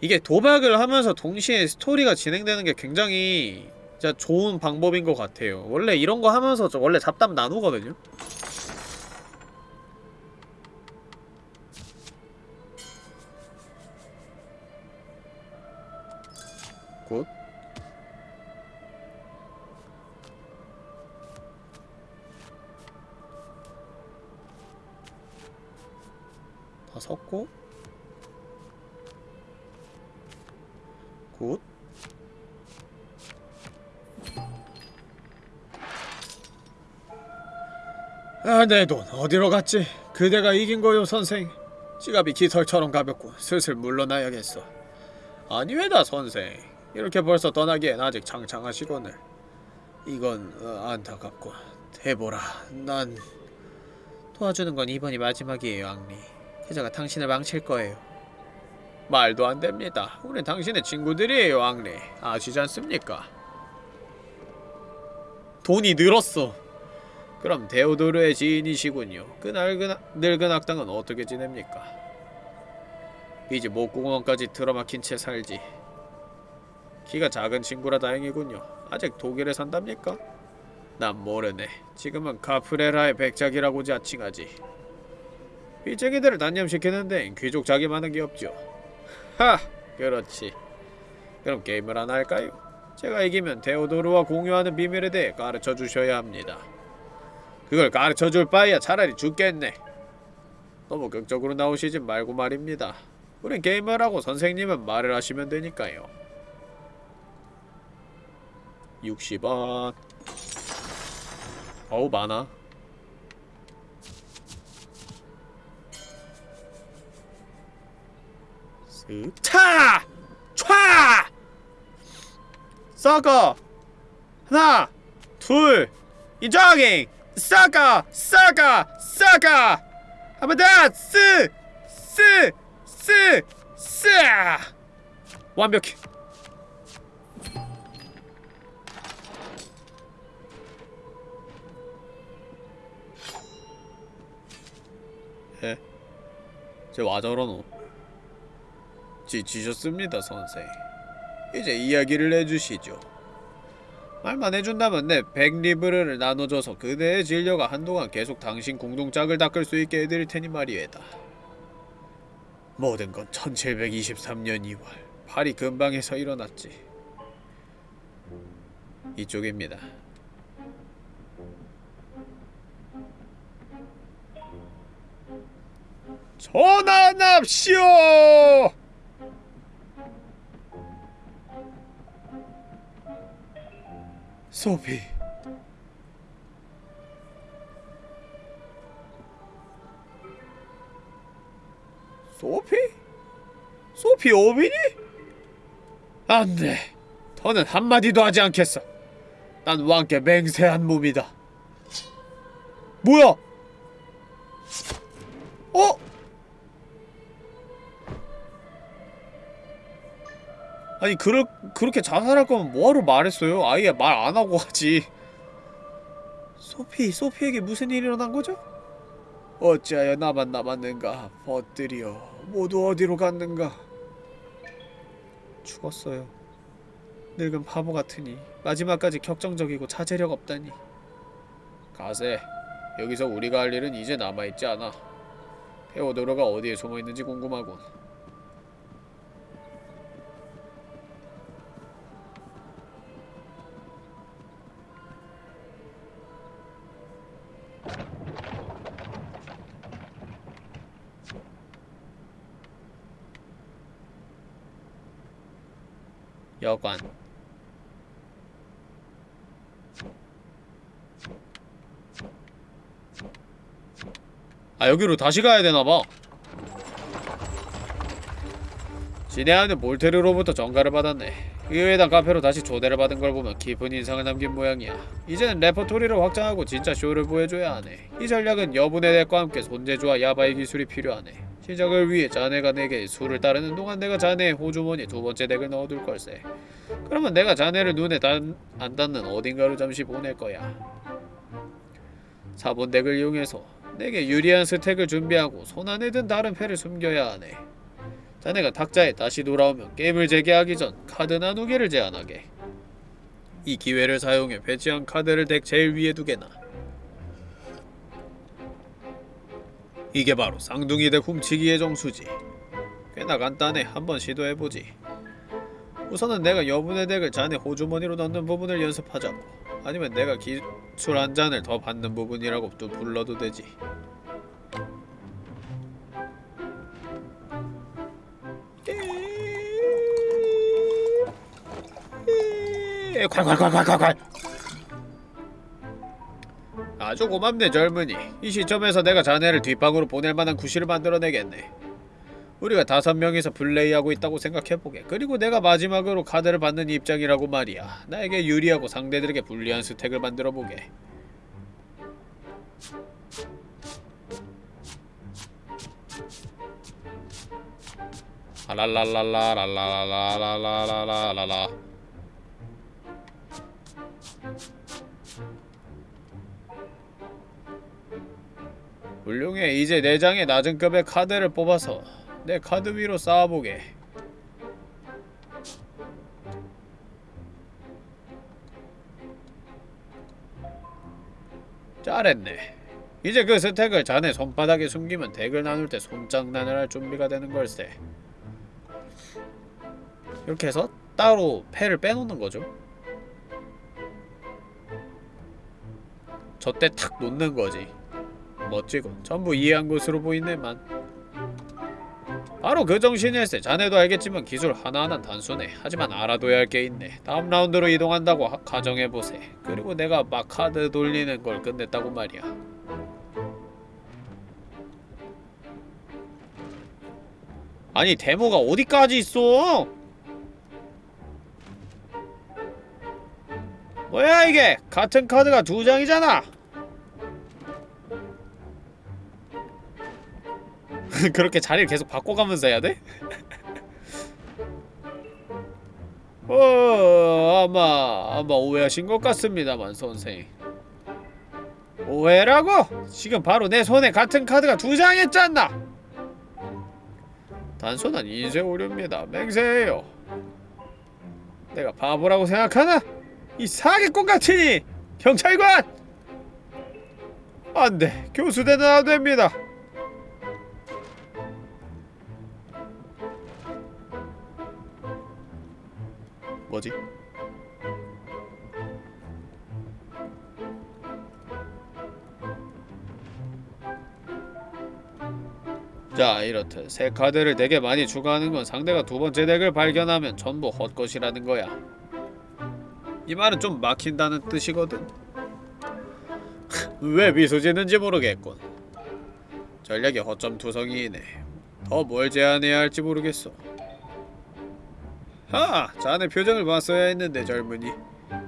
S1: 이게 도박을 하면서 동시에 스토리가 진행되는 게 굉장히 진짜 좋은 방법인 것 같아요. 원래 이런 거 하면서 저 원래 잡담 나누거든요 good 다 섞고 good 아, 내 돈 어디로 갔지? 그대가 이긴 거요, 선생. 지갑이 깃털처럼 가볍고 슬슬 물러나야겠어. 아니 왜다, 선생. 이렇게 벌써 떠나기엔 아직 창창하시거늘. 이건 어, 안타깝고. 대보라, 난 도와주는 건 이번이 마지막이에요, 앙리. 그자가 당신을 망칠 거예요. 말도 안 됩니다. 우린 당신의 친구들이에요, 앙리. 아시지 않습니까? 돈이 늘었어. 그럼 데오도르의 지인이시군요. 그 늙은, 늙은 악당은 어떻게 지냅니까? 이제 목구멍까지 틀어막힌 채 살지. 키가 작은 친구라 다행이군요. 아직 독일에 산답니까? 난 모르네. 지금은 카프레라의 백작이라고 자칭하지. 빚쟁이들을 단념시키는 데엔 귀족 자기만한 게 없죠. 하! 그렇지. 그럼 게임을 하나 할까요? 제가 이기면 데오도르와 공유하는 비밀에 대해 가르쳐 주셔야 합니다. 그걸 가르쳐 줄 바에야 차라리 죽겠네. 너무 극적으로 나오시지 말고 말입니다. 우린 게임을 하고 선생님은 말을 하시면 되니까요. 60원. 어우 많아. 슥 차! 촤! 썩어! 하나! 둘! 이정잉! 썩어! 썩어! 썩어! 한번 더! 쓰! 쓰! 쓰! 쓰! 완벽해. 쟤와 저러노? 지치셨습니다, 선생. 이제 이야기를 해주시죠. 말만 해준다면 내 백리브르를 나눠줘서 그대의 진료가 한동안 계속 당신 궁둥짝을 닦을 수 있게 해드릴 테니 말이에다. 모든 건 1723년 2월 파리 근방에서 일어났지. 이쪽입니다. 전환합시오! 소피 소피? 소피 오빈이? 안돼 더는 한마디도 하지 않겠어 난 왕께 맹세한 몸이다 뭐야 어? 아니 그렇, 그렇게 자살할 거면 뭐하러 말했어요? 아예 말 안 하고 하지. 소피, 소피에게 무슨 일이 일어난 거죠? 어찌하여 나만 남았는가 벗들이여 모두 어디로 갔는가? 죽었어요. 늙은 바보 같으니 마지막까지 격정적이고 자제력 없다니. 가세 여기서 우리가 할 일은 이제 남아있지 않아. 테오도로가 어디에 숨어있는지 궁금하군 여관. 아 여기로 다시 가야 되나봐. 진해하는 몰테르로부터 전가를 받았네. 의외다 카페로 다시 초대를 받은 걸 보면 깊은 인상을 남긴 모양이야. 이제는 레퍼토리를 확장하고 진짜 쇼를 보여줘야 하네. 이 전략은 여분의 덱과 함께 손재주와 야바이 기술이 필요하네 시작을 위해 자네가 내게 수를 따르는 동안 내가 자네의 호주머니에 두 번째 덱을 넣어둘 걸세 그러면 내가 자네를 눈에 단, 안 닿는 어딘가로 잠시 보낼 거야 4번 덱을 이용해서 내게 유리한 스택을 준비하고 손 안에 든 다른 패를 숨겨야 하네. 자네가 탁자에 다시 돌아오면 게임을 재개하기 전 카드 나누기를 제안하게. 이 기회를 사용해 배치한 카드를 덱 제일 위에 두게나. 이게 바로 쌍둥이 덱 훔치기의 정수지. 꽤나 간단해. 한번 시도해보지. 우선은 내가 여분의 덱을 자네 호주머니로 넣는 부분을 연습하자고. 아니면 내가 기술 한 잔을 더 받는 부분이라고 또 불러도 되지. 콸콸콸콸콸콸 아주 고맙네 젊은이. 이 시점에서 내가 자네를 뒷방으로 보낼 만한 구실을 만들어내겠네. 우리가 다섯 명이서 플레이하고 있다고 생각해보게. 그리고 내가 마지막으로 카드를 받는 입장이라고 말이야. 나에게 유리하고 상대들에게 불리한 스택을 만들어보게. 아랄랄랄라랄랄랄랄랄랄랄라 훌륭해. 이제 네 장의 낮은 급의 카드를 뽑아서 내 카드 위로 쌓아보게. 잘했네. 이제 그 스택을 자네 손바닥에 숨기면 덱을 나눌 때 손장난을 할 준비가 되는 걸세. 이렇게 해서 따로 패를 빼놓는 거죠. 저때 탁 놓는 거지 멋지군. 전부 이해한 것으로 보이네만. 바로 그 정신일세. 자네도 알겠지만 기술 하나하나 단순해. 하지만 알아둬야 할 게 있네. 다음 라운드로 이동한다고 하- 가정해보세. 그리고 내가 막 카드 돌리는 걸 끝냈다고 말이야. 아니 데모가 어디까지 있어? 뭐야 이게? 같은 카드가 두 장이잖아. 그렇게 자리를 계속 바꿔가면서 해야 돼? 어, 아마 아마 오해하신 것 같습니다만 선생. 오해라고? 지금 바로 내 손에 같은 카드가 두 장했잖아. 단순한 인쇄 오류입니다. 맹세해요. 내가 바보라고 생각하나? 이 사기꾼 같으니 경찰관! 안 돼 교수대는 안 됩니다. 뭐지? 자 이렇듯 새 카드를 되게 많이 추가하는 건 상대가 두 번째 덱을 발견하면 전부 헛것이라는 거야. 이 말은 좀 막힌다는 뜻이거든. 왜 미소 짓는지 모르겠군. 전략이 허점 투성이네. 더 뭘 제안해야 할지 모르겠어 하! 자네 표정을 봤어야 했는데 젊은이.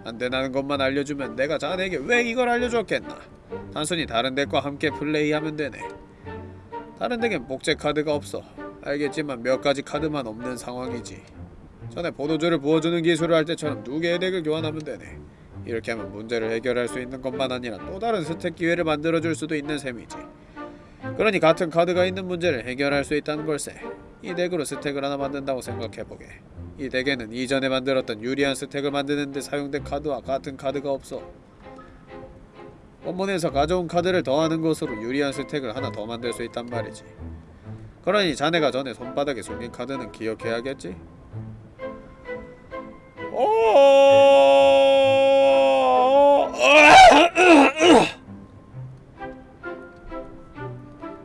S1: 안되나는 것만 알려주면 내가 자네에게 왜 이걸 알려줬겠나? 단순히 다른 덱과 함께 플레이하면 되네. 다른 덱엔 복제 카드가 없어. 알겠지만 몇 가지 카드만 없는 상황이지. 전에 포도주를 부어주는 기술을 할 때처럼 두 개의 덱을 교환하면 되네. 이렇게 하면 문제를 해결할 수 있는 것만 아니라 또 다른 스택 기회를 만들어줄 수도 있는 셈이지 그러니 같은 카드가 있는 문제를 해결할 수 있다는 걸세. 이 덱으로 스택을 하나 만든다고 생각해보게. 이 덱에는 이전에 만들었던 유리한 스택을 만드는데 사용된 카드와 같은 카드가 없어. 원본에서 가져온 카드를 더하는 것으로 유리한 스택을 하나 더 만들 수 있단 말이지. 그러니 자네가 전에 손바닥에 숨긴 카드는 기억해야겠지? 오!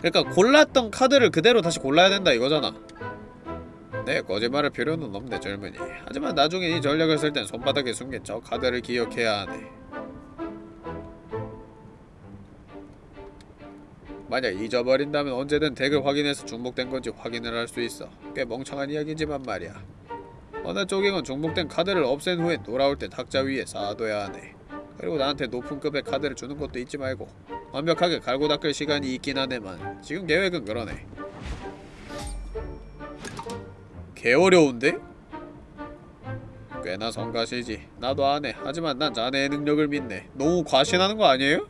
S1: 그러니까 골랐던 카드를 그대로 다시 골라야 된다 이거잖아. 네, 거짓말할 필요는 없네 젊은이. 하지만 나중에 이 전략을 쓸 땐 손바닥에 숨긴 저 카드를 기억해야 하네. 만약 잊어버린다면 언제든 덱을 확인해서 중복된 건지 확인을 할 수 있어. 꽤 멍청한 이야기지만 말이야. 어느 쪽이건 중복된 카드를 없앤 후에 돌아올 때 탁자 위에 쌓아둬야 하네. 그리고 나한테 높은 급의 카드를 주는 것도 잊지 말고 완벽하게 갈고 닦을 시간이 있긴 하네만 지금 계획은 그러네. 개 어려운데? 꽤나 성가시지. 나도 안 해. 하지만 난 자네의 능력을 믿네. 너무 과신하는 거 아니에요?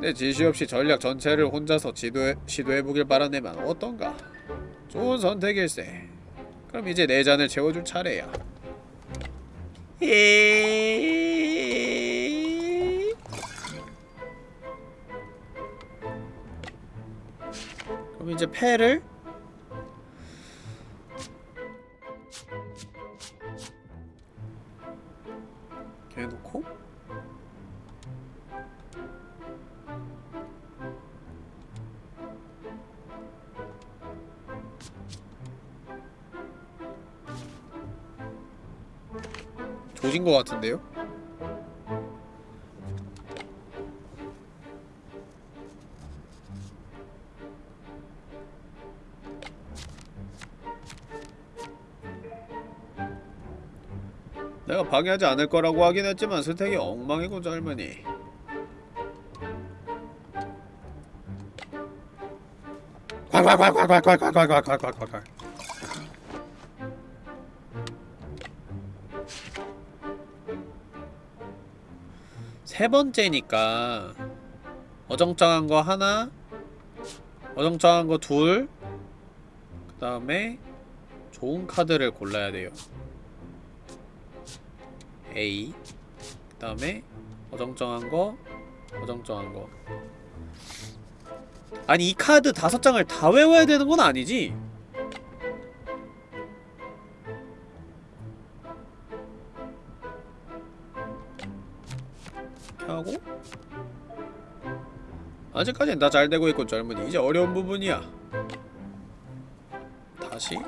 S1: 내 지시 없이 전략 전체를 혼자서 지도해, 시도해보길 바라네만 어떤가? 좋은 선택일세. 그럼 이제 내 잔을 채워줄 차례야.
S3: 에이...
S1: 그럼 이제 패를 이렇게 해놓고 조진 것 같은데요? 내가 방해하지 않을 거라고 하긴 했지만 스택이 엉망이고 젊으니 콸콸콸콸콸콸콸콸콸콸콸콸. 세 번째니까 어정쩡한 거 하나 어정쩡한 거 둘 그 다음에 좋은 카드를 골라야 돼요 A 그 다음에 어정쩡한 거 어정쩡한 거. 아니 이 카드 다섯 장을 다 외워야 되는 건 아니지? 하고. 아직까지는 다잘 되고 있고 젊은이. 이제 어려운 부분이야. 다시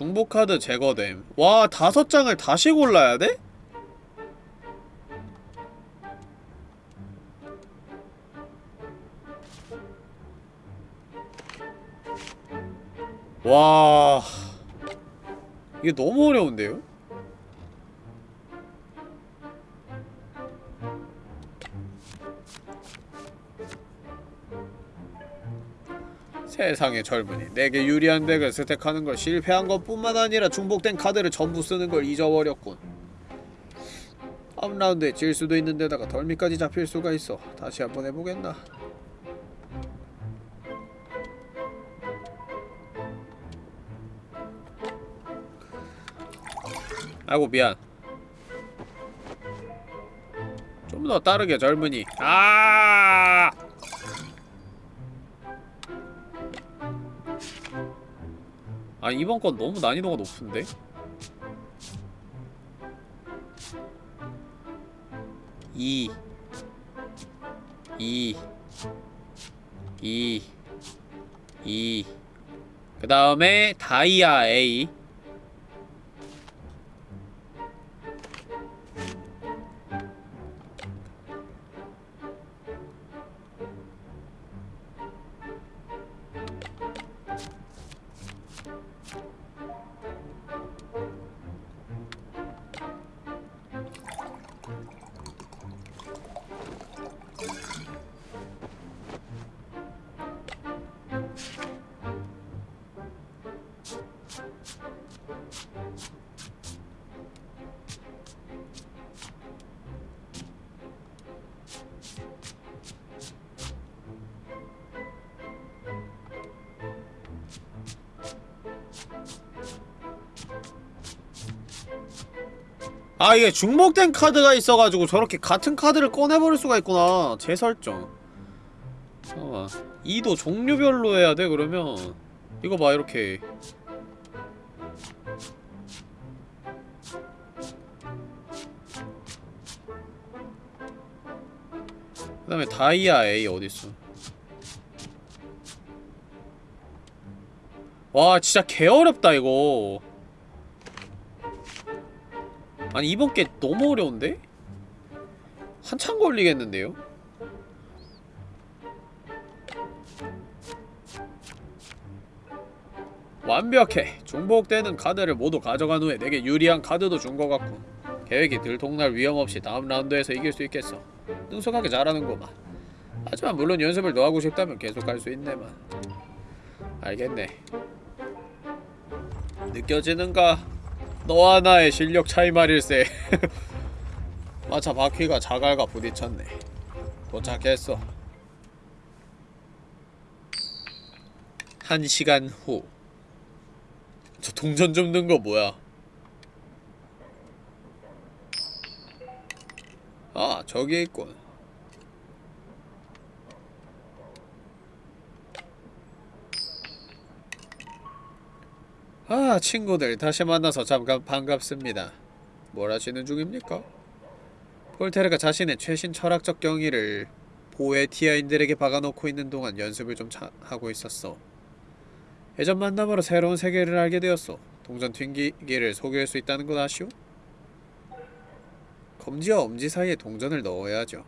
S1: 중복카드 제거됨 와 다섯 장을 다시 골라야 돼? 와 이게 너무 어려운데요? 세상의 젊은이. 내게 유리한 덱을 스택하는 걸 실패한 것뿐만 아니라 중복된 카드를 전부 쓰는 걸 잊어버렸군. 다음 라운드에 질 수도 있는 데다가 덜미까지 잡힐 수가 있어. 다시 한번 해보겠나? 아이고 미안. 좀 더 따르게 젊은이. 아 아 이번 건 너무 난이도가 높은데? 이 이 이 이 그 다음에 다이아 A 중복된 카드가 있어가지고 저렇게 같은 카드를 꺼내버릴 수가 있구나. 재설정. 잠깐만. 2도 종류별로 해야 돼 그러면? 이거 봐 이렇게. 그 다음에 다이아 A 어딨어? 와 진짜 개어렵다 이거 아니 이번 게 너무 어려운데? 한참 걸리겠는데요? 완벽해! 중복되는 카드를 모두 가져간 후에 내게 유리한 카드도 준 것 같군 계획이 들통날 위험 없이 다음 라운드에서 이길 수 있겠어 능숙하게 잘하는구만 하지만 물론 연습을 더 하고 싶다면 계속 할 수 있네만 알겠네 느껴지는가? 너와 나의 실력 차이 말일세. 마차 바퀴가 자갈과 부딪혔네. 도착했어. 한 시간 후. 저 동전 좀 넣은 거 뭐야? 아 저기 있군 아 친구들 다시 만나서 잠깐 반갑습니다. 뭘 하시는 중입니까? 폴테르가 자신의 최신 철학적 경위를 보에티아인들에게 박아놓고 있는 동안 연습을 좀 차, 하고 있었어. 예전 만남으로 새로운 세계를 알게 되었어 동전 튕기기를 소개할 수 있다는 건 아시오? 검지와 엄지 사이에 동전을 넣어야죠.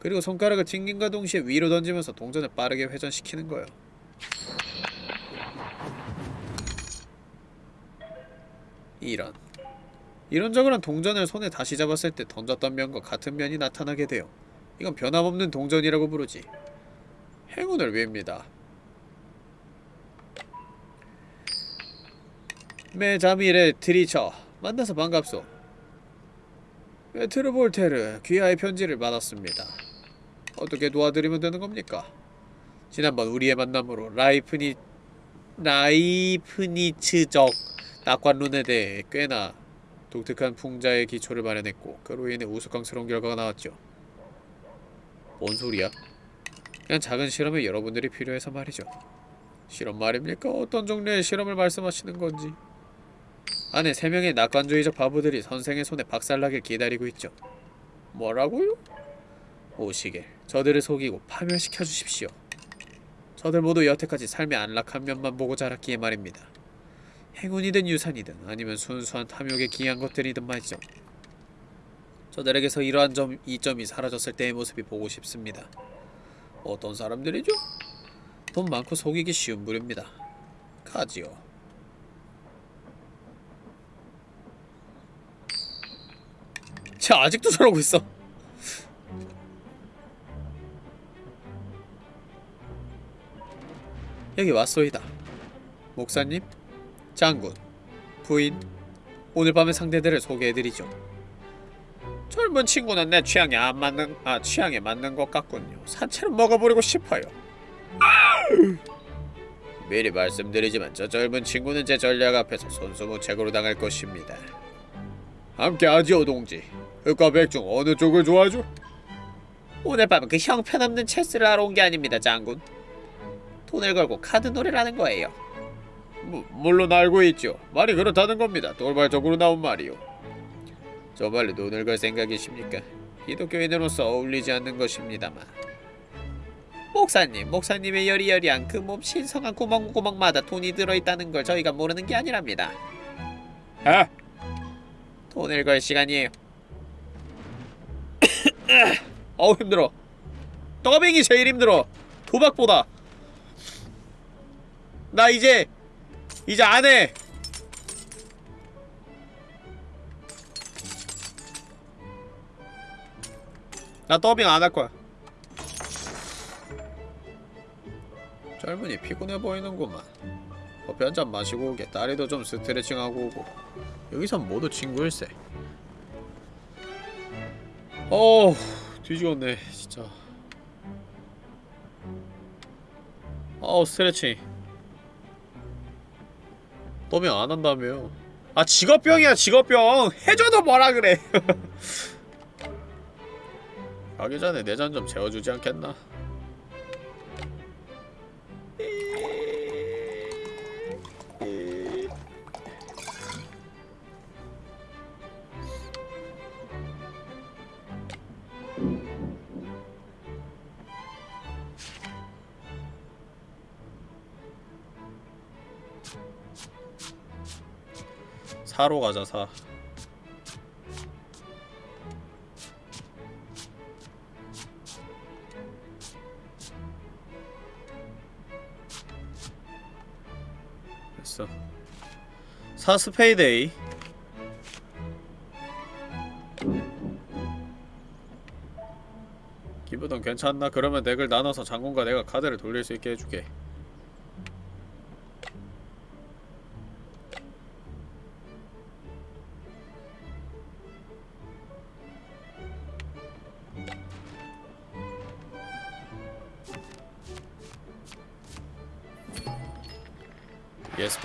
S1: 그리고 손가락을 튕김과 동시에 위로 던지면서 동전을 빠르게 회전시키는 거요 이런 이런저런 동전을 손에 다시 잡았을 때 던졌던 면과 같은 면이 나타나게 돼요. 이건 변함없는 동전이라고 부르지. 행운을 빕니다. 메자미레 트리처 만나서 반갑소. 메트로볼테르 귀하의 편지를 받았습니다. 어떻게 도와드리면 되는 겁니까? 지난번 우리의 만남으로 라이프니 라이프니츠적 낙관론에 대해 꽤나 독특한 풍자의 기초를 마련했고 그로 인해 우스꽝스러운 결과가 나왔죠. 뭔 소리야? 그냥 작은 실험에 여러분들이 필요해서 말이죠. 실험 말입니까? 어떤 종류의 실험을 말씀하시는 건지. 안에 세 명의 낙관주의적 바보들이 선생의 손에 박살나길 기다리고 있죠. 뭐라고요? 오시길 저들을 속이고 파멸시켜 주십시오. 저들 모두 여태까지 삶의 안락한 면만 보고 자랐기에 말입니다. 행운이든 유산이든 아니면 순수한 탐욕에 기이한 것들이든 말이죠. 저들에게서 이러한 점, 이점이 사라졌을 때의 모습이 보고 싶습니다. 어떤 사람들이죠? 돈 많고 속이기 쉬운 부류입니다. 가지요. 쟤 아직도 저러고 있어. 여기 왔소이다. 목사님? 장군, 부인, 오늘 밤의 상대들을 소개해드리죠. 젊은 친구는 내 취향에 안 맞는, 아 취향에 맞는 것 같군요. 산채는 먹어버리고 싶어요. 미리 말씀드리지만 저 젊은 친구는 제 전략 앞에서 손수무책으로 당할 것입니다. 함께 하지요, 동지. 흑과 백중 어느 쪽을 좋아하죠? 오늘 밤은 그 형편없는 체스를 하러 온 게 아닙니다, 장군. 돈을 걸고 카드 놀이를 하는 거예요. 무, 물론 알고 있죠. 말이 그렇다는 겁니다. 돌발적으로 나온 말이요. 저말로 돈을 걸 생각이십니까? 기독교인으로서 어울리지 않는 것입니다만. 목사님, 목사님의 여리여리한 그 몸 신성한 구멍구멍마다 돈이 들어있다는 걸 저희가 모르는 게 아니랍니다. 아? 돈을 걸 시간이에요. 어우 힘들어. 더빙이 제일 힘들어. 도박보다. 나 이제 이제 안 해. 나 더빙 안 할 거야. 젊은이 피곤해 보이는구만. 커피 한 잔 마시고 오게. 딸이도 좀 스트레칭하고 오고. 여기선 모두 친구일세. 어우, 뒤지겠네, 진짜. 어우, 스트레칭. 더빙 안 한다며요. 아 직업병이야 직업병. 해줘도 뭐라 그래. 가기 전에 내 잔 좀 재워주지 않겠나 사로 가자 사. 됐어. 사 스페이데이 기부돈 괜찮나? 그러면 덱을 나눠서 장군과 내가 카드를 돌릴 수 있게 해주게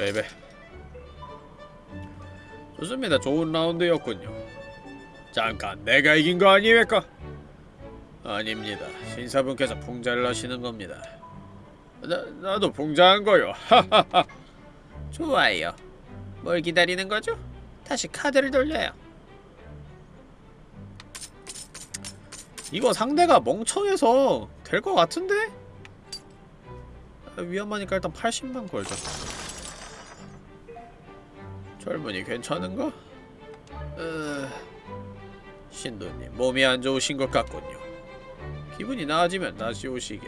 S1: 베이베 좋습니다 좋은 라운드였군요 잠깐 내가 이긴 거 아니겠습니까? 아닙니다 신사분께서 풍자를 하시는 겁니다 나, 나도 풍자한 거요 하하하
S3: 좋아요. 뭘 기다리는 거죠? 다시 카드를 돌려요.
S1: 이거 상대가 멍청해서 될 것 같은데? 아, 위험하니까 일단 80만 걸자 젊은이 괜찮은가? 어... 신도님 몸이 안 좋으신 것 같군요 기분이 나아지면 다시 오시게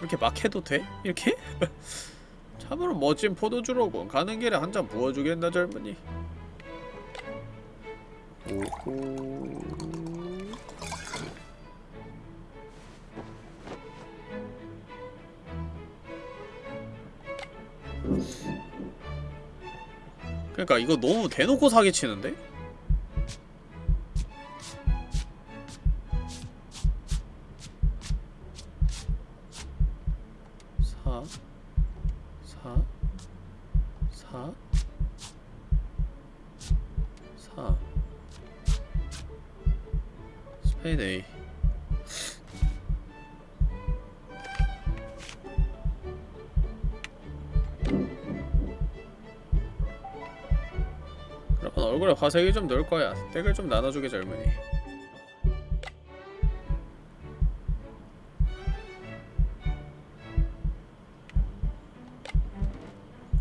S1: 이렇게 막 해도 돼? 이렇게? 참으로 멋진 포도주로군 가는 길에 한 잔 부어주겠나 젊은이 오호 그러니까 이거 너무 대놓고 사기치는데? 화색이 좀늘 거야. 덱을 좀 나눠주게 젊은이.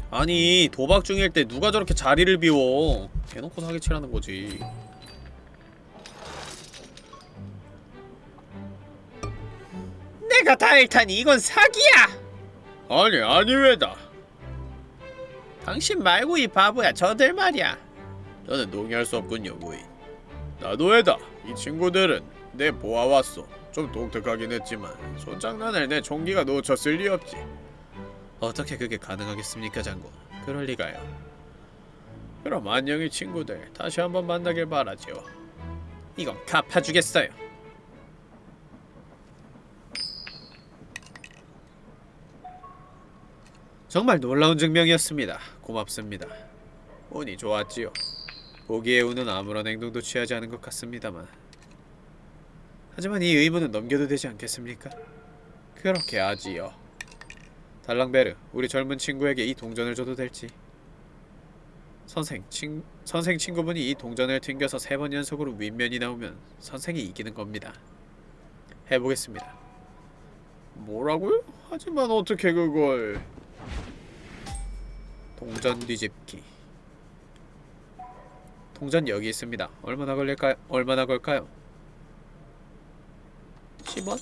S1: 아니 도박 중일 때 누가 저렇게 자리를 비워 대놓고 사기치라는 거지
S3: 내가 다 잃다니 이건 사기야.
S1: 아니 아니 왜다
S3: 당신 말고 이 바보야. 저들 말이야.
S1: 저는 동의할 수 없군요 부인 나도 왜다 이 친구들은 내 보아왔어 좀 독특하긴 했지만 손장난을 내 총기가 놓쳤을 리 없지 어떻게 그게 가능하겠습니까 장군 그럴 리가요 그럼 안녕히 친구들 다시 한번 만나길 바라지요
S3: 이건 갚아주겠어요.
S1: 정말 놀라운 증명이었습니다. 고맙습니다. 운이 좋았지요. 보기에 운은 아무런 행동도 취하지 않은 것 같습니다만. 하지만 이 의무는 넘겨도 되지 않겠습니까? 그렇게 하지요. 달랑베르, 우리 젊은 친구에게 이 동전을 줘도 될지. 선생, 친, 선생 친구분이 이 동전을 튕겨서 세 번 연속으로 윗면이 나오면 선생이 이기는 겁니다. 해보겠습니다. 뭐라고요? 하지만 어떻게 그걸... 동전 뒤집기 동전 여기 있습니다 얼마나 걸릴까요? 얼마나 걸까요? 10원?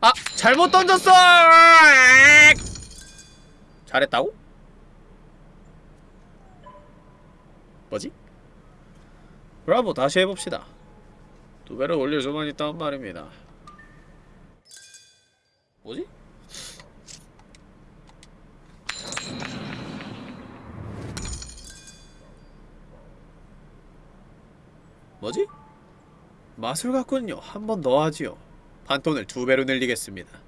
S1: 아! 잘못 던졌어! 잘했다고? 뭐지? 브라보 다시 해봅시다 두 배를 올릴 수만 있다는 말입니다. 뭐지? 뭐지? 마술 같군요. 한 번 더 하지요. 판돈을 두 배로 늘리겠습니다.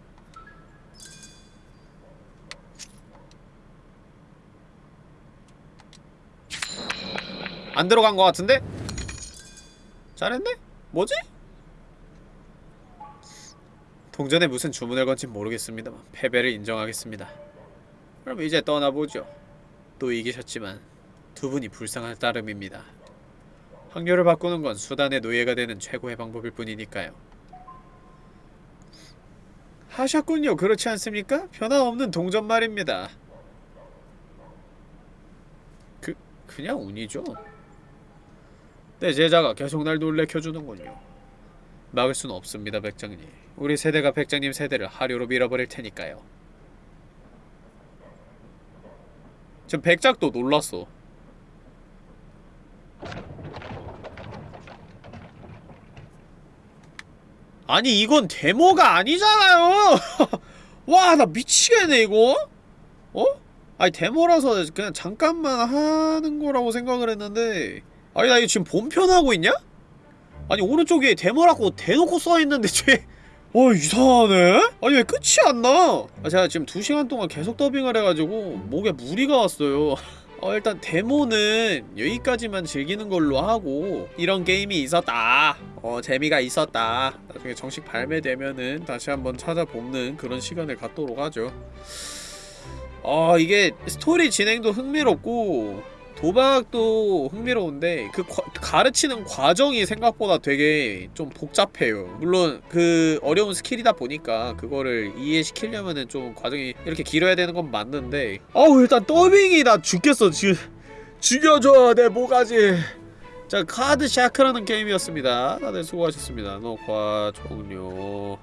S1: 안 들어간 것 같은데? 잘했네? 뭐지? 동전에 무슨 주문을 건진 모르겠습니다만 패배를 인정하겠습니다. 그럼 이제 떠나보죠. 또 이기셨지만 두 분이 불쌍할 따름입니다. 확률을 바꾸는 건 수단의 노예가 되는 최고의 방법일 뿐이니까요. 하셨군요. 그렇지 않습니까? 변함없는 동전 말입니다. 그 그냥 운이죠. 내 제자가 계속 날 놀래켜주는군요. 막을 수는 없습니다, 백장님. 우리 세대가 백장님 세대를 하류로 밀어버릴 테니까요. 지금 백작도 놀랐어. 아니 이건 데모가 아니잖아요. 와 나 미치겠네 이거. 어? 아니 데모라서 그냥 잠깐만 하는 거라고 생각을 했는데 아니 나 이거 지금 본편 하고 있냐? 아니 오른쪽에 데모라고 대놓고 써있는데 쟤 어, 이상하네? 아니 왜 끝이 안 나? 아, 제가 지금 2시간 동안 계속 더빙을 해가지고 목에 무리가 왔어요 어, 일단 데모는 여기까지만 즐기는 걸로 하고 이런 게임이 있었다 어 재미가 있었다 나중에 정식 발매되면은 다시 한번 찾아보는 그런 시간을 갖도록 하죠 아 이게 스토리 진행도 흥미롭고 도박도 흥미로운데 그 과- 가르치는 과정이 생각보다 되게 좀 복잡해요. 물론 그 어려운 스킬이다 보니까 그거를 이해시키려면은 좀 과정이 이렇게 길어야 되는 건 맞는데. 어우 일단 더빙이 나 죽겠어. 지금 죽여줘 내 모가지. 자 Card Shark라는 게임이었습니다. 다들 수고하셨습니다. 녹화 종료